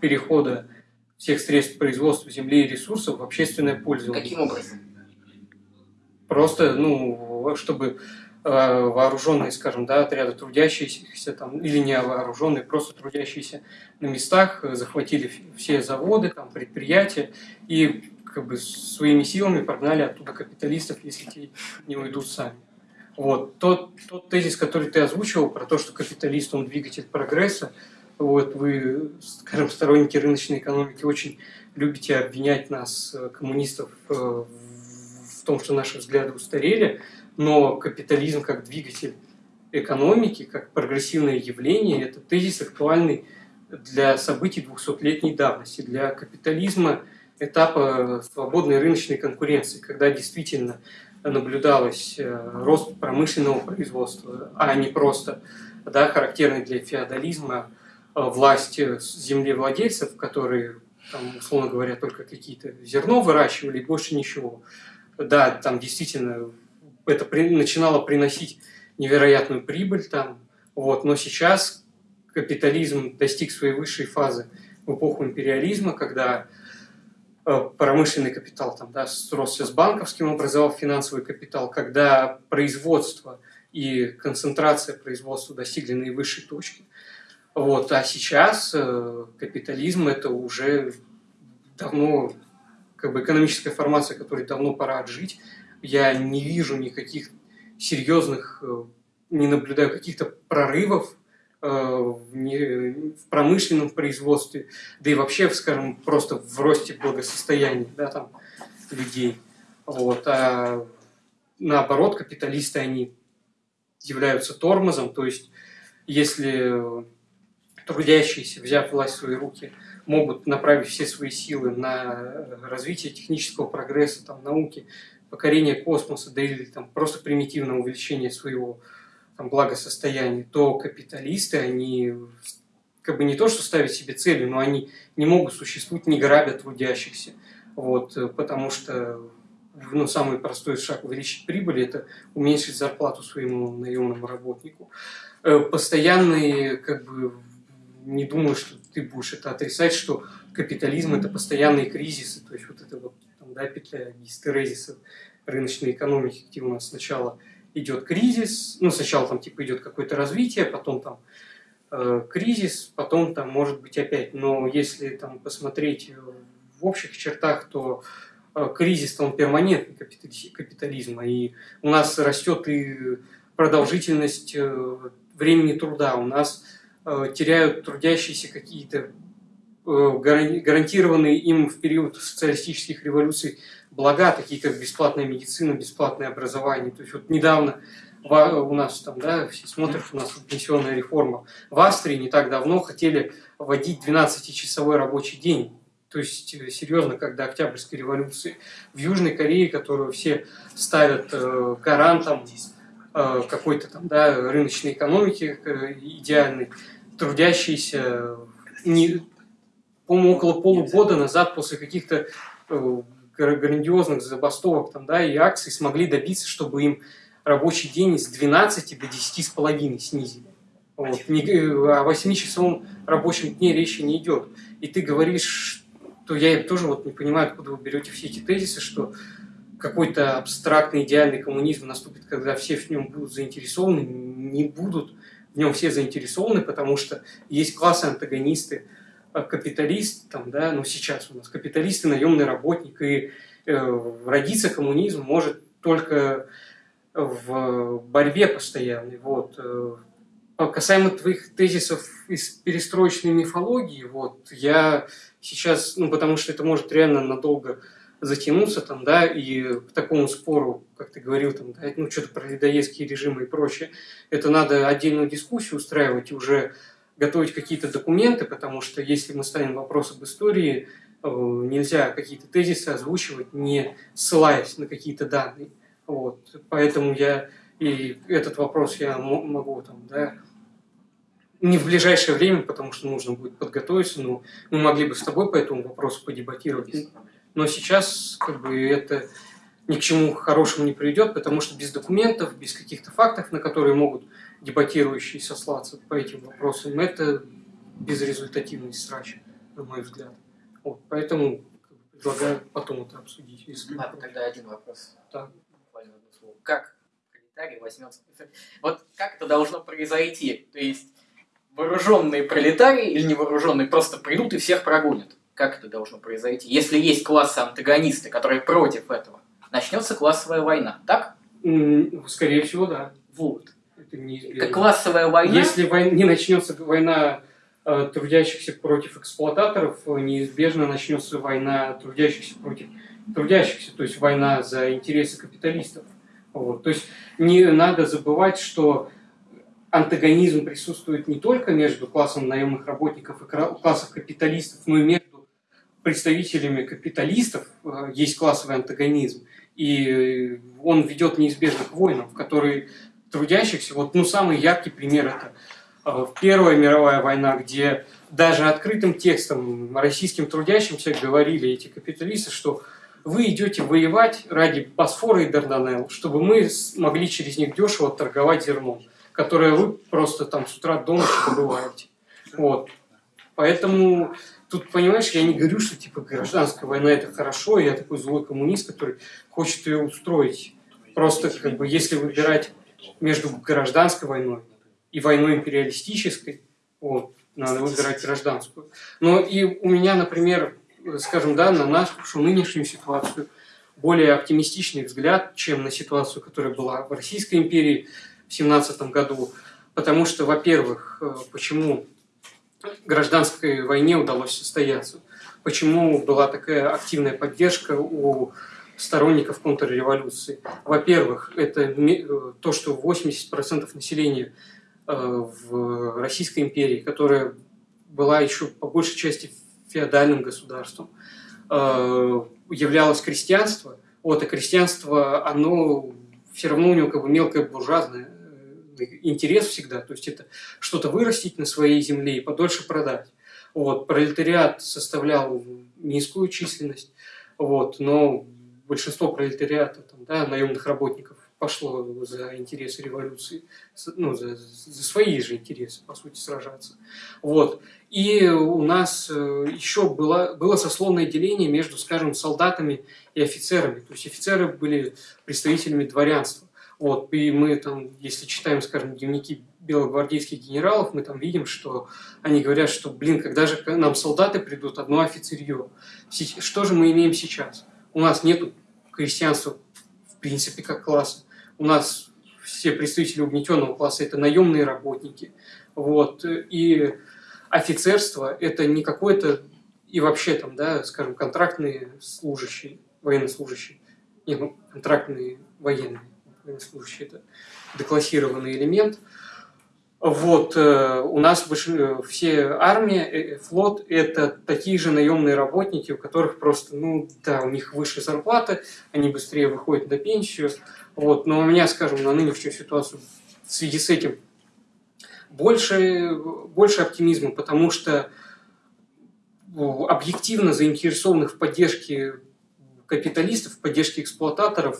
перехода всех средств производства земли и ресурсов в общественное пользование. Каким образом? Просто, ну, чтобы э, вооруженные, скажем, да, отряды трудящиеся там, или не вооруженные, просто трудящиеся на местах, э, захватили все заводы, там, предприятия и как бы своими силами прогнали оттуда капиталистов, если те не уйдут сами. Вот. Тот, тот тезис, который ты озвучивал, про то, что капиталист, он двигатель прогресса, вот вы, скажем, сторонники рыночной экономики, очень любите обвинять нас, э, коммунистов, э, в том, что наши взгляды устарели, но капитализм как двигатель экономики, как прогрессивное явление, это тезис актуальный для событий 200-летней давности, для капитализма этапа свободной рыночной конкуренции, когда действительно наблюдалось э, рост промышленного производства, а не просто да, характерный для феодализма Э, власти землевладельцев, которые, там, условно говоря, только какие-то зерно выращивали больше ничего. Да, там действительно это при, начинало приносить невероятную прибыль там, вот, но сейчас капитализм достиг своей высшей фазы в эпоху империализма, когда э, промышленный капитал там, да, сросся с банковским, образовал финансовый капитал, когда производство и концентрация производства достигли наивысшей точки – вот, а сейчас э, капитализм это уже давно как бы экономическая формация, которой давно пора отжить. Я не вижу никаких серьезных, э, не наблюдаю каких-то прорывов э, в, не, в промышленном производстве, да и вообще, скажем, просто в росте благосостояния да, там, людей. Вот. А наоборот, капиталисты, они являются тормозом, то есть если трудящиеся, взяв власть в свои руки, могут направить все свои силы на развитие технического прогресса, там, науки, покорение космоса, да или там, просто примитивное увеличение своего там, благосостояния, то капиталисты, они как бы не то, что ставят себе цели, но они не могут существовать, не грабя трудящихся. Вот, потому что ну, самый простой шаг увеличить прибыль – это уменьшить зарплату своему наемному работнику. Э, постоянные как бы, не думаю, что ты будешь это отрицать, что капитализм это постоянные кризисы, то есть вот это вот там, да, петля гистерезиса рыночной экономики, где у нас сначала идет кризис, ну сначала там типа идет какое-то развитие, потом там э, кризис, потом там может быть опять, но если там посмотреть в общих чертах, то э, кризис он перманентный капитализма, и у нас растет и продолжительность э, времени труда, у нас Э, теряют трудящиеся какие-то э, гарантированные им в период социалистических революций блага, такие как бесплатная медицина, бесплатное образование. То есть вот недавно у нас там, да, все смотрят, у нас пенсионная реформа. В Австрии не так давно хотели вводить 12-часовой рабочий день. То есть, э, серьезно, когда Октябрьской революции. В Южной Корее, которую все ставят гарантом какой-то там, да, рыночной экономики идеальной, трудящиеся не, по-моему, около полугода назад после каких-то э, грандиозных забастовок там, да, и акций смогли добиться, чтобы им рабочий день с 12 до 10 с половиной снизили. Вот. Не, э, о 8-часовом рабочем дне речи не идет. И ты говоришь, что я тоже вот не понимаю, откуда вы берете все эти тезисы, что какой-то абстрактный идеальный коммунизм наступит, когда все в нем будут заинтересованы, не будут в нем все заинтересованы, потому что есть классы антагонисты, капиталист, там, да, ну сейчас у нас капиталисты, наемный работник, и э, родиться коммунизм может только в борьбе постоянной. Вот. Э, касаемо твоих тезисов из перестроечной мифологии, вот, я сейчас, ну, потому что это может реально надолго затянуться там, да, и к такому спору, как ты говорил, там, да, ну, что-то про ледоедские режимы и прочее, это надо отдельную дискуссию устраивать и уже готовить какие-то документы, потому что если мы ставим вопрос об истории, э, нельзя какие-то тезисы озвучивать, не ссылаясь на какие-то данные. Вот. Поэтому я и этот вопрос я могу там, да, не в ближайшее время, потому что нужно будет подготовиться, но мы могли бы с тобой по этому вопросу подебатировать. Но сейчас как бы это ни к чему хорошему не приведет, потому что без документов, без каких-то фактов, на которые могут дебатирующие сослаться по этим вопросам, это безрезультативный срач, на мой взгляд. Вот, поэтому предлагаю потом это обсудить. Если Ладно, тогда один вопрос. Так. Буквально одно слово. Как пролетарий возьмется? Вот как это должно произойти? То есть вооруженные пролетарии или невооруженные просто придут и всех прогонят? Как это должно произойти? Если есть классы антагонисты, которые против этого, начнется классовая война, так? Скорее всего, да. Вот. Это неизбежно. Это классовая война. Если война, не начнется война э, трудящихся против эксплуататоров, неизбежно начнется война трудящихся против трудящихся, то есть война за интересы капиталистов. Вот. То есть не надо забывать, что антагонизм присутствует не только между классом наемных работников и классом капиталистов, но и между представителями капиталистов э, есть классовый антагонизм, и он ведет неизбежно к войнам, в которые трудящихся, вот ну, самый яркий пример это э, Первая мировая война, где даже открытым текстом российским трудящимся говорили эти капиталисты, что вы идете воевать ради Босфора и Дарданелл, чтобы мы могли через них дешево торговать зерном, которое вы просто там с утра до ночи добываете. Вот. Поэтому Тут, понимаешь, я не говорю, что типа гражданская война это хорошо, я такой злой коммунист, который хочет ее устроить. Просто как бы если выбирать между гражданской войной и войной империалистической, вот, надо выбирать гражданскую. Но и у меня, например, скажем, да, на нашу нынешнюю ситуацию более оптимистичный взгляд, чем на ситуацию, которая была в Российской империи в 17 году. Потому что, во-первых, э, почему гражданской войне удалось состояться. Почему была такая активная поддержка у сторонников контрреволюции? Во-первых, это э, то, что 80% населения э, в Российской империи, которая была еще по большей части феодальным государством, э, являлось крестьянство. Вот, а крестьянство, оно все равно у него как бы мелкое буржуазное интерес всегда, то есть это что-то вырастить на своей земле и подольше продать. Вот, пролетариат составлял низкую численность, вот, но большинство пролетариата, там, да, наемных работников пошло за интересы революции, ну, за, за свои же интересы, по сути, сражаться. Вот. И у нас э, еще было, было сословное деление между, скажем, солдатами и офицерами. То есть офицеры были представителями дворянства. Вот, и мы там, если читаем, скажем, дневники белогвардейских генералов, мы там видим, что они говорят, что, блин, когда же нам солдаты придут, одно офицерье. Что же мы имеем сейчас? У нас нет крестьянства, в принципе, как класса. У нас все представители угнетенного класса – это наемные работники. Вот, и офицерство – это не какое-то, и вообще там, да, скажем, контрактные служащие, военнослужащие, не, ну, контрактные военные военнослужащий это деклассированный элемент. Вот, э, у нас все армия, э, э, флот – это такие же наемные работники, у которых просто, ну, да, у них выше зарплата, они быстрее выходят на пенсию. Вот, но у меня, скажем, на нынешнюю ситуацию в связи с этим больше, больше оптимизма, потому что объективно заинтересованных в поддержке капиталистов, в поддержке эксплуататоров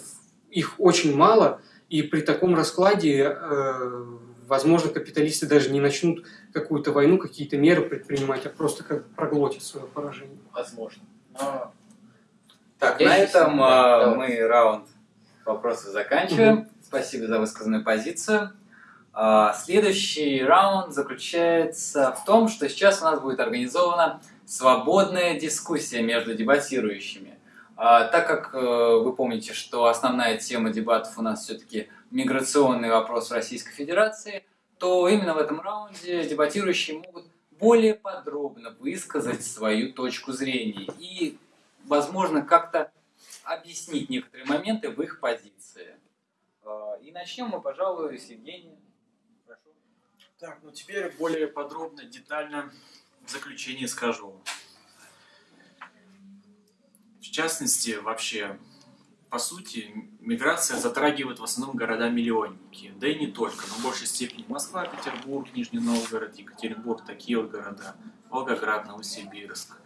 их очень мало, и при таком раскладе, э, возможно, капиталисты даже не начнут какую-то войну, какие-то меры предпринимать, а просто как проглотят свое поражение. Возможно. Но Так, Я на этом а, знаю. мы раунд вопросов заканчиваем. Спасибо за высказанную позицию. А, Следующий раунд заключается в том, что сейчас у нас будет организована свободная дискуссия между дебатирующими. А, Так как э, вы помните, что основная тема дебатов у нас все-таки миграционный вопрос в Российской Федерации, то именно в этом раунде дебатирующие могут более подробно высказать свою точку зрения и, возможно, как-то объяснить некоторые моменты в их позиции. А, И начнем мы, пожалуй, с Евгения. Прошу. Так, ну теперь более подробно, детально в заключение скажу. В частности, вообще, по сути, миграция затрагивает в основном города-миллионники. Да и не только, но в большей степени Москва, Петербург, Нижний Новгород, Екатеринбург, такие вот города. Волгоград, Новосибирск.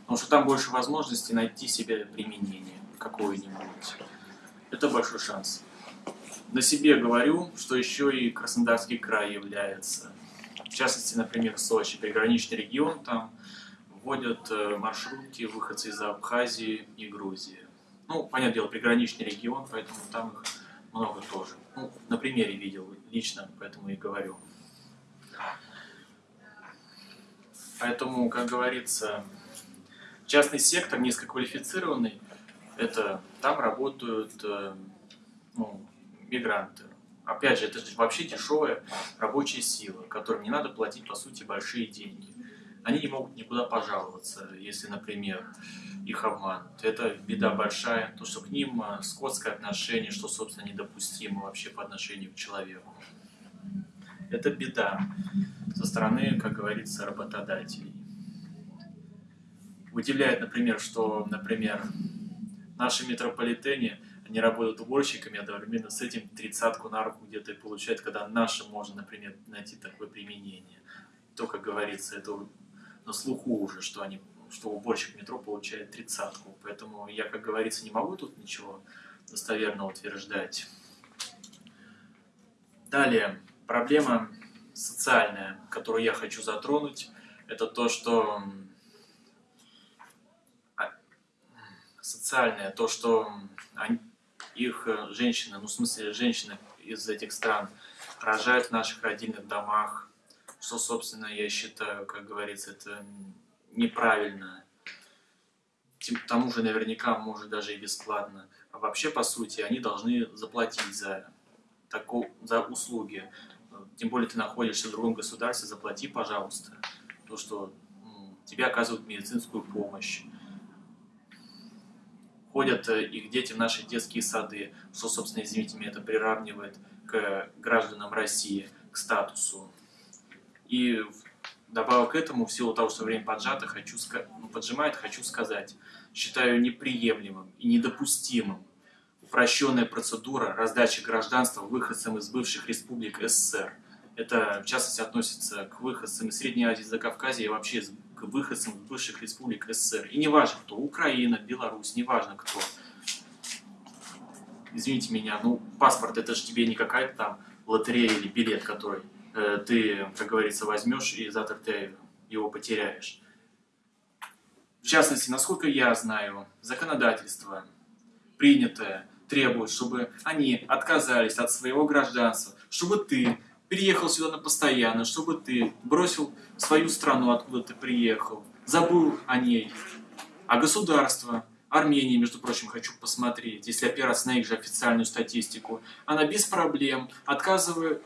Потому что там больше возможностей найти себе применение какое-нибудь. Это большой шанс. На себе говорю, что еще и Краснодарский край является. В частности, например, Сочи, приграничный регион, там вводят э, маршрутки выходцы из Абхазии и Грузии. Ну, понятное дело, приграничный регион, поэтому там их много тоже. Ну, на примере видел лично, поэтому и говорю. Поэтому, как говорится, частный сектор низкоквалифицированный, это там работают э, ну, мигранты. Опять же, это вообще дешевая рабочая сила, которым не надо платить, по сути, большие деньги. Они не могут никуда пожаловаться, если, например, их обманут. Это беда большая, то, что к ним э, скотское отношение, что, собственно, недопустимо вообще по отношению к человеку. Это беда со стороны, как говорится, работодателей. Удивляет, например, что, например, в нашем метрополитене они работают уборщиками, одновременно с этим тридцатку на руку где-то и получают, когда нашим можно, например, найти такое применение. То, как говорится, это на слуху уже, что они что уборщик метро получает тридцатку. Поэтому я, как говорится, не могу тут ничего достоверно утверждать. Далее, проблема социальная, которую я хочу затронуть, это то, что а, социальное, то, что они- их э, женщины, ну в смысле женщины из этих стран рожают в наших родильных домах, что, собственно, я считаю, как говорится, это неправильно. К тому же наверняка, может, даже и бесплатно. А вообще, по сути, они должны заплатить за, тако- за услуги. Тем более ты находишься в другом государстве, заплати, пожалуйста. То, что тебе оказывают медицинскую помощь. Ходят э, их дети в наши детские сады, что, собственно, извините меня, это приравнивает к гражданам России, к статусу. И добавок к этому, в силу того, что время поджато, хочу ну, поджимает, хочу сказать, считаю неприемлемым и недопустимым упрощенная процедура раздачи гражданства выходцам из бывших республик СССР. Это, в частности, относится к выходцам из Средней Азии, Закавказья и вообще к выходцам из бывших республик СССР. И не важно кто, Украина, Беларусь, не важно кто. Извините меня, ну, паспорт это же тебе не какая-то там лотерея или билет, который ты, как говорится, возьмешь и завтра ты его потеряешь. В частности, насколько я знаю, законодательство принятое требует, чтобы они отказались от своего гражданства, чтобы ты переехал сюда на постоянно, чтобы ты бросил свою страну, откуда ты приехал, забыл о ней. А государство, Армения, между прочим, хочу посмотреть, если опираться на их же официальную статистику, она без проблем отказывает,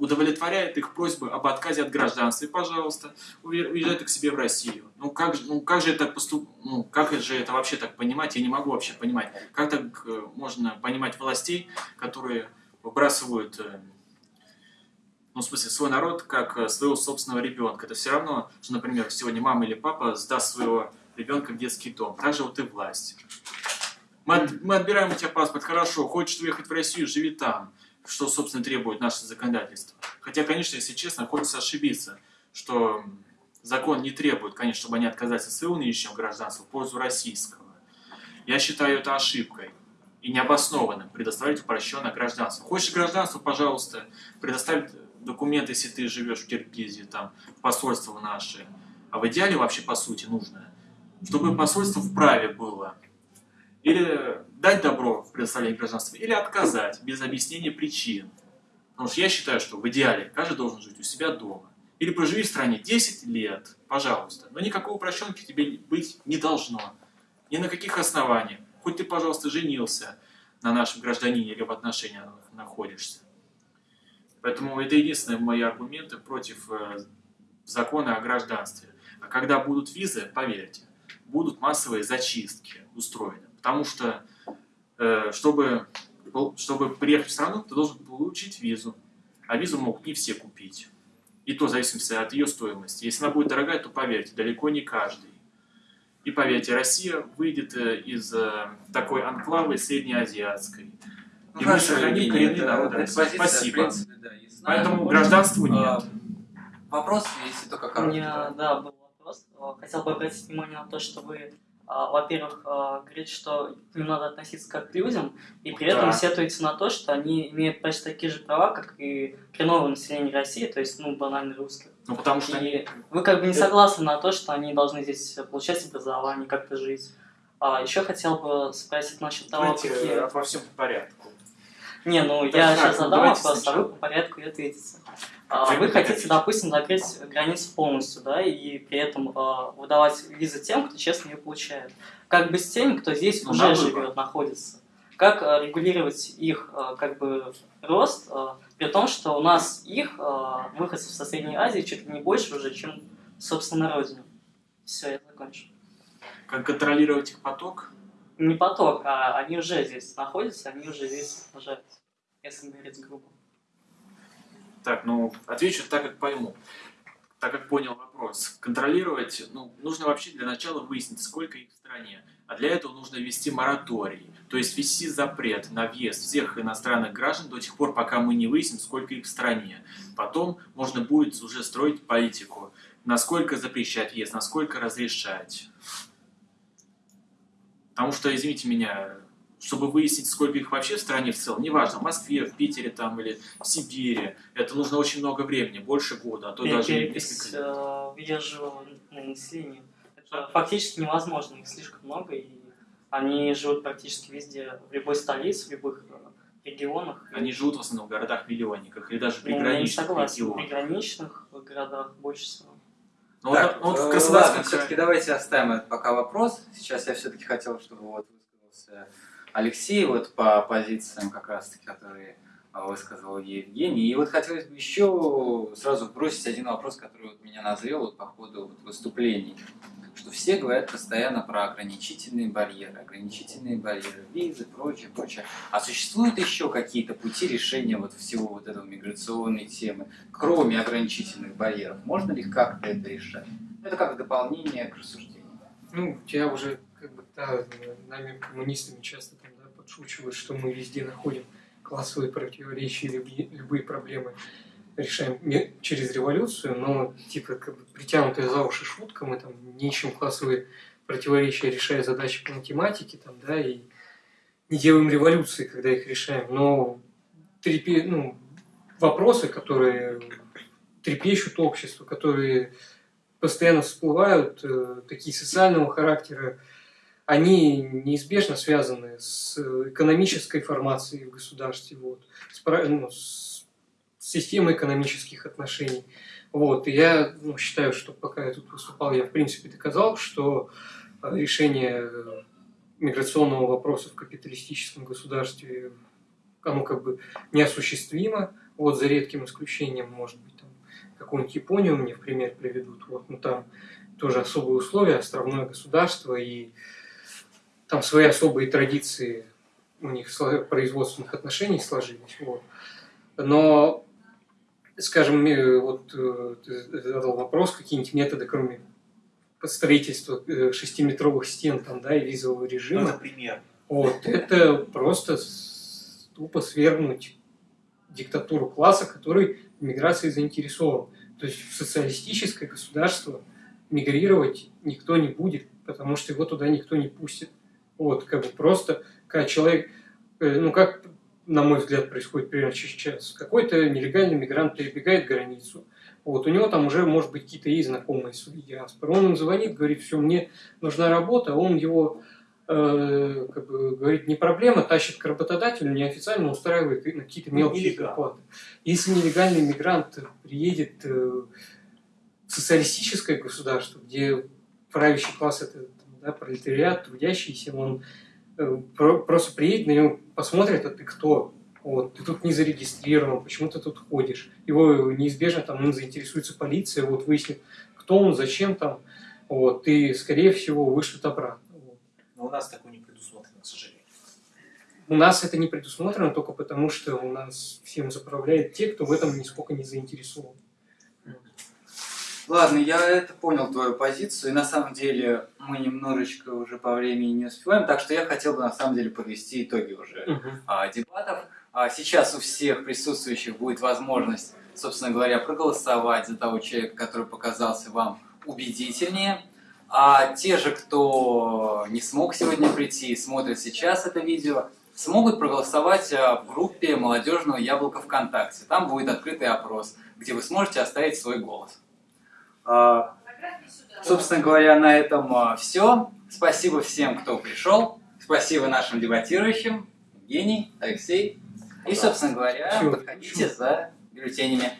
удовлетворяет их просьбы об отказе от гражданства. И, пожалуйста, уе- уезжай ты к себе в Россию. Ну как, ну как же это поступ... ну как же это вообще так понимать? Я не могу вообще понимать. Как так э, можно понимать властей, которые выбрасывают э, ну, в смысле, свой народ как э, своего собственного ребенка. Это все равно, что, например, сегодня мама или папа сдаст своего ребенка в детский дом. Так же вот и власть. Мы, мы отбираем у тебя паспорт, хорошо, хочешь уехать в Россию, живи там, что, собственно, требует наше законодательство. Хотя, конечно, если честно, хочется ошибиться, что закон не требует, конечно, чтобы они отказались от своего нынешнего гражданства в пользу российского. Я считаю это ошибкой и необоснованным предоставить упрощенное гражданство. Хочешь гражданство, пожалуйста, предоставь документы, если ты живешь в Киргизии, там, посольство наше. А в идеале вообще, по сути, нужно, чтобы посольство вправе было Или дать добро в предоставлении гражданства, или отказать без объяснения причин. Потому что я считаю, что в идеале каждый должен жить у себя дома. Или проживи в стране 10 лет, пожалуйста. Но никакого упрощенки тебе быть не должно. Ни на каких основаниях. Хоть ты, пожалуйста, женился на нашем гражданине или в отношениях находишься. Поэтому это единственные мои аргументы против э, закона о гражданстве. А когда будут визы, поверьте, будут массовые зачистки устроены. Потому что, чтобы, чтобы приехать в страну, ты должен получить визу. А визу могут не все купить. И то в зависимости от ее стоимости. Если она будет дорогая, то поверьте, далеко не каждый. И поверьте, Россия выйдет э, из такой анклавы среднеазиатской. Ну, и мы сохраним коренные народы. Спасибо. Поэтому гражданства нет. Вопрос, если только У короткий. меня, да, был вопрос. Э, Хотел бы обратить внимание на то, что вы, а, во-первых, а, говорите, что к ним надо относиться как к людям, и при этом Да. сетуете на то, что они имеют почти такие же права, как и коренное население России, то есть, ну, банально русских. Ну, потому что они... И вы как бы не согласны на то, что они должны здесь получать образование, как-то жить. А еще хотел бы спросить насчет того, Давайте какие... э, во всем по порядку. Не, ну Так, я так, сейчас ну, задам вопрос, а сначала. вы по порядку и ответите. А, Вы хотите, допустим, закрыть границу полностью, да, и при этом а, выдавать визы тем, кто честно ее получает. Как быть с теми, кто здесь Ну, уже живет, находится? Как а, регулировать их как бы рост, при том, что у нас их выходцев со Средней Азии чуть ли не больше уже, чем собственно на родине. Все, я закончу. Как контролировать их поток? Не поток, а они уже здесь находятся, они уже здесь рожаются, если говорить грубо. Так, ну, отвечу так, как пойму. Так как понял вопрос. Контролировать, ну, нужно вообще для начала выяснить, сколько их в стране. А для этого нужно ввести мораторий, то есть ввести запрет на въезд всех иностранных граждан до тех пор, пока мы не выясним, сколько их в стране. Потом можно будет уже строить политику, насколько запрещать въезд, насколько разрешать. Потому что, извините меня, чтобы выяснить, сколько их вообще в стране в целом, неважно, в Москве, в Питере там или в Сибири, это нужно очень много времени, больше года, а то даже и перепись несколько лет. э, на население. Это фактически невозможно, их слишком много, и они живут практически везде, в любой столице, в любых э, регионах. Они живут в основном в городах-миллионниках или даже Ну, я не приграничных согласен, в регионах. приграничных городах больше всего. Ну, Так, вот, ну, вот в э, Краснодарском ладно, все-таки давайте оставим этот пока вопрос. Сейчас я все-таки хотел, чтобы вот высказался Алексей вот по позициям как раз-таки, которые а, высказал Евгений. И вот хотелось бы еще сразу бросить один вопрос, который вот меня назрел вот по ходу вот выступлений. Что все говорят постоянно про ограничительные барьеры, ограничительные барьеры, визы, прочее, прочее. А существуют еще какие-то пути решения вот всего вот этого миграционной темы, кроме ограничительных барьеров? Можно ли как-то это решать? Это как дополнение к рассуждению. Ну, я уже как бы да, нами коммунистами часто там, да, подшучивают, что мы везде находим классовые противоречия, любые, любые проблемы решаем через революцию, но типа как бы притянутая за уши шутка, мы там не ищем классовые противоречия, решая задачи по математике, там, да, и не делаем революции, когда их решаем, но трепе, ну, вопросы, которые трепещут общество, которые постоянно всплывают, э, такие социального характера, они неизбежно связаны с экономической формацией в государстве, вот, с, ну, с системой экономических отношений. Вот. И я ну, считаю, что пока я тут выступал, я в принципе доказал, что решение миграционного вопроса в капиталистическом государстве оно как бы неосуществимо, вот за редким исключением, может быть, там какую-нибудь Японию мне в пример приведут, вот, ну там тоже особые условия, островное государство, и там свои особые традиции у них производственных отношений сложились, вот. Но, скажем, э, вот э, ты задал вопрос, какие-нибудь методы, кроме строительства э, шестиметровых стен там, да, и визового режима, пример. вот, это просто тупо свергнуть диктатуру класса, который в миграции заинтересован. То есть в социалистическое государство мигрировать никто не будет, потому что его туда никто не пустит. Вот, как бы просто, когда человек, э, ну как, на мой взгляд, происходит примерно сейчас, какой-то нелегальный мигрант перебегает границу, вот, у него там уже, может быть, какие-то есть знакомые свои диаспоры. Он им звонит, говорит, все, мне нужна работа, он его э, как бы, говорит, не проблема, тащит к работодателю, неофициально устраивает на какие-то мелкие Нелегал. зарплаты. Если нелегальный мигрант приедет э, в социалистическое государство, где правящий класс это да, пролетариат, трудящийся, он э, про- просто приедет, на него посмотрит, а ты кто? Вот, ты тут не зарегистрирован, почему ты тут ходишь? Его неизбежно там им заинтересуется полиция, вот выяснит, кто он, зачем там, вот, и, скорее всего, вышлют обратно. Вот. Но у нас такое не предусмотрено, к сожалению. У нас это не предусмотрено только потому, что у нас всем заправляют те, кто в этом нисколько не заинтересован. Ладно, я это понял твою позицию, и на самом деле мы немножечко уже по времени не успеваем, так что я хотел бы на самом деле подвести итоги уже а, дебатов. А, сейчас у всех присутствующих будет возможность, собственно говоря, проголосовать за того человека, который показался вам убедительнее. А те же, кто не смог сегодня прийти и смотрят сейчас это видео, смогут проголосовать а, в группе молодежного яблока ВКонтакте. Там будет открытый опрос, где вы сможете оставить свой голос. А, Собственно говоря, на этом все. Спасибо всем, кто пришел. Спасибо нашим дебатирующим, Евгений, Алексей. И, собственно говоря, Всё. подходите за бюллетенями.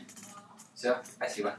Все, спасибо.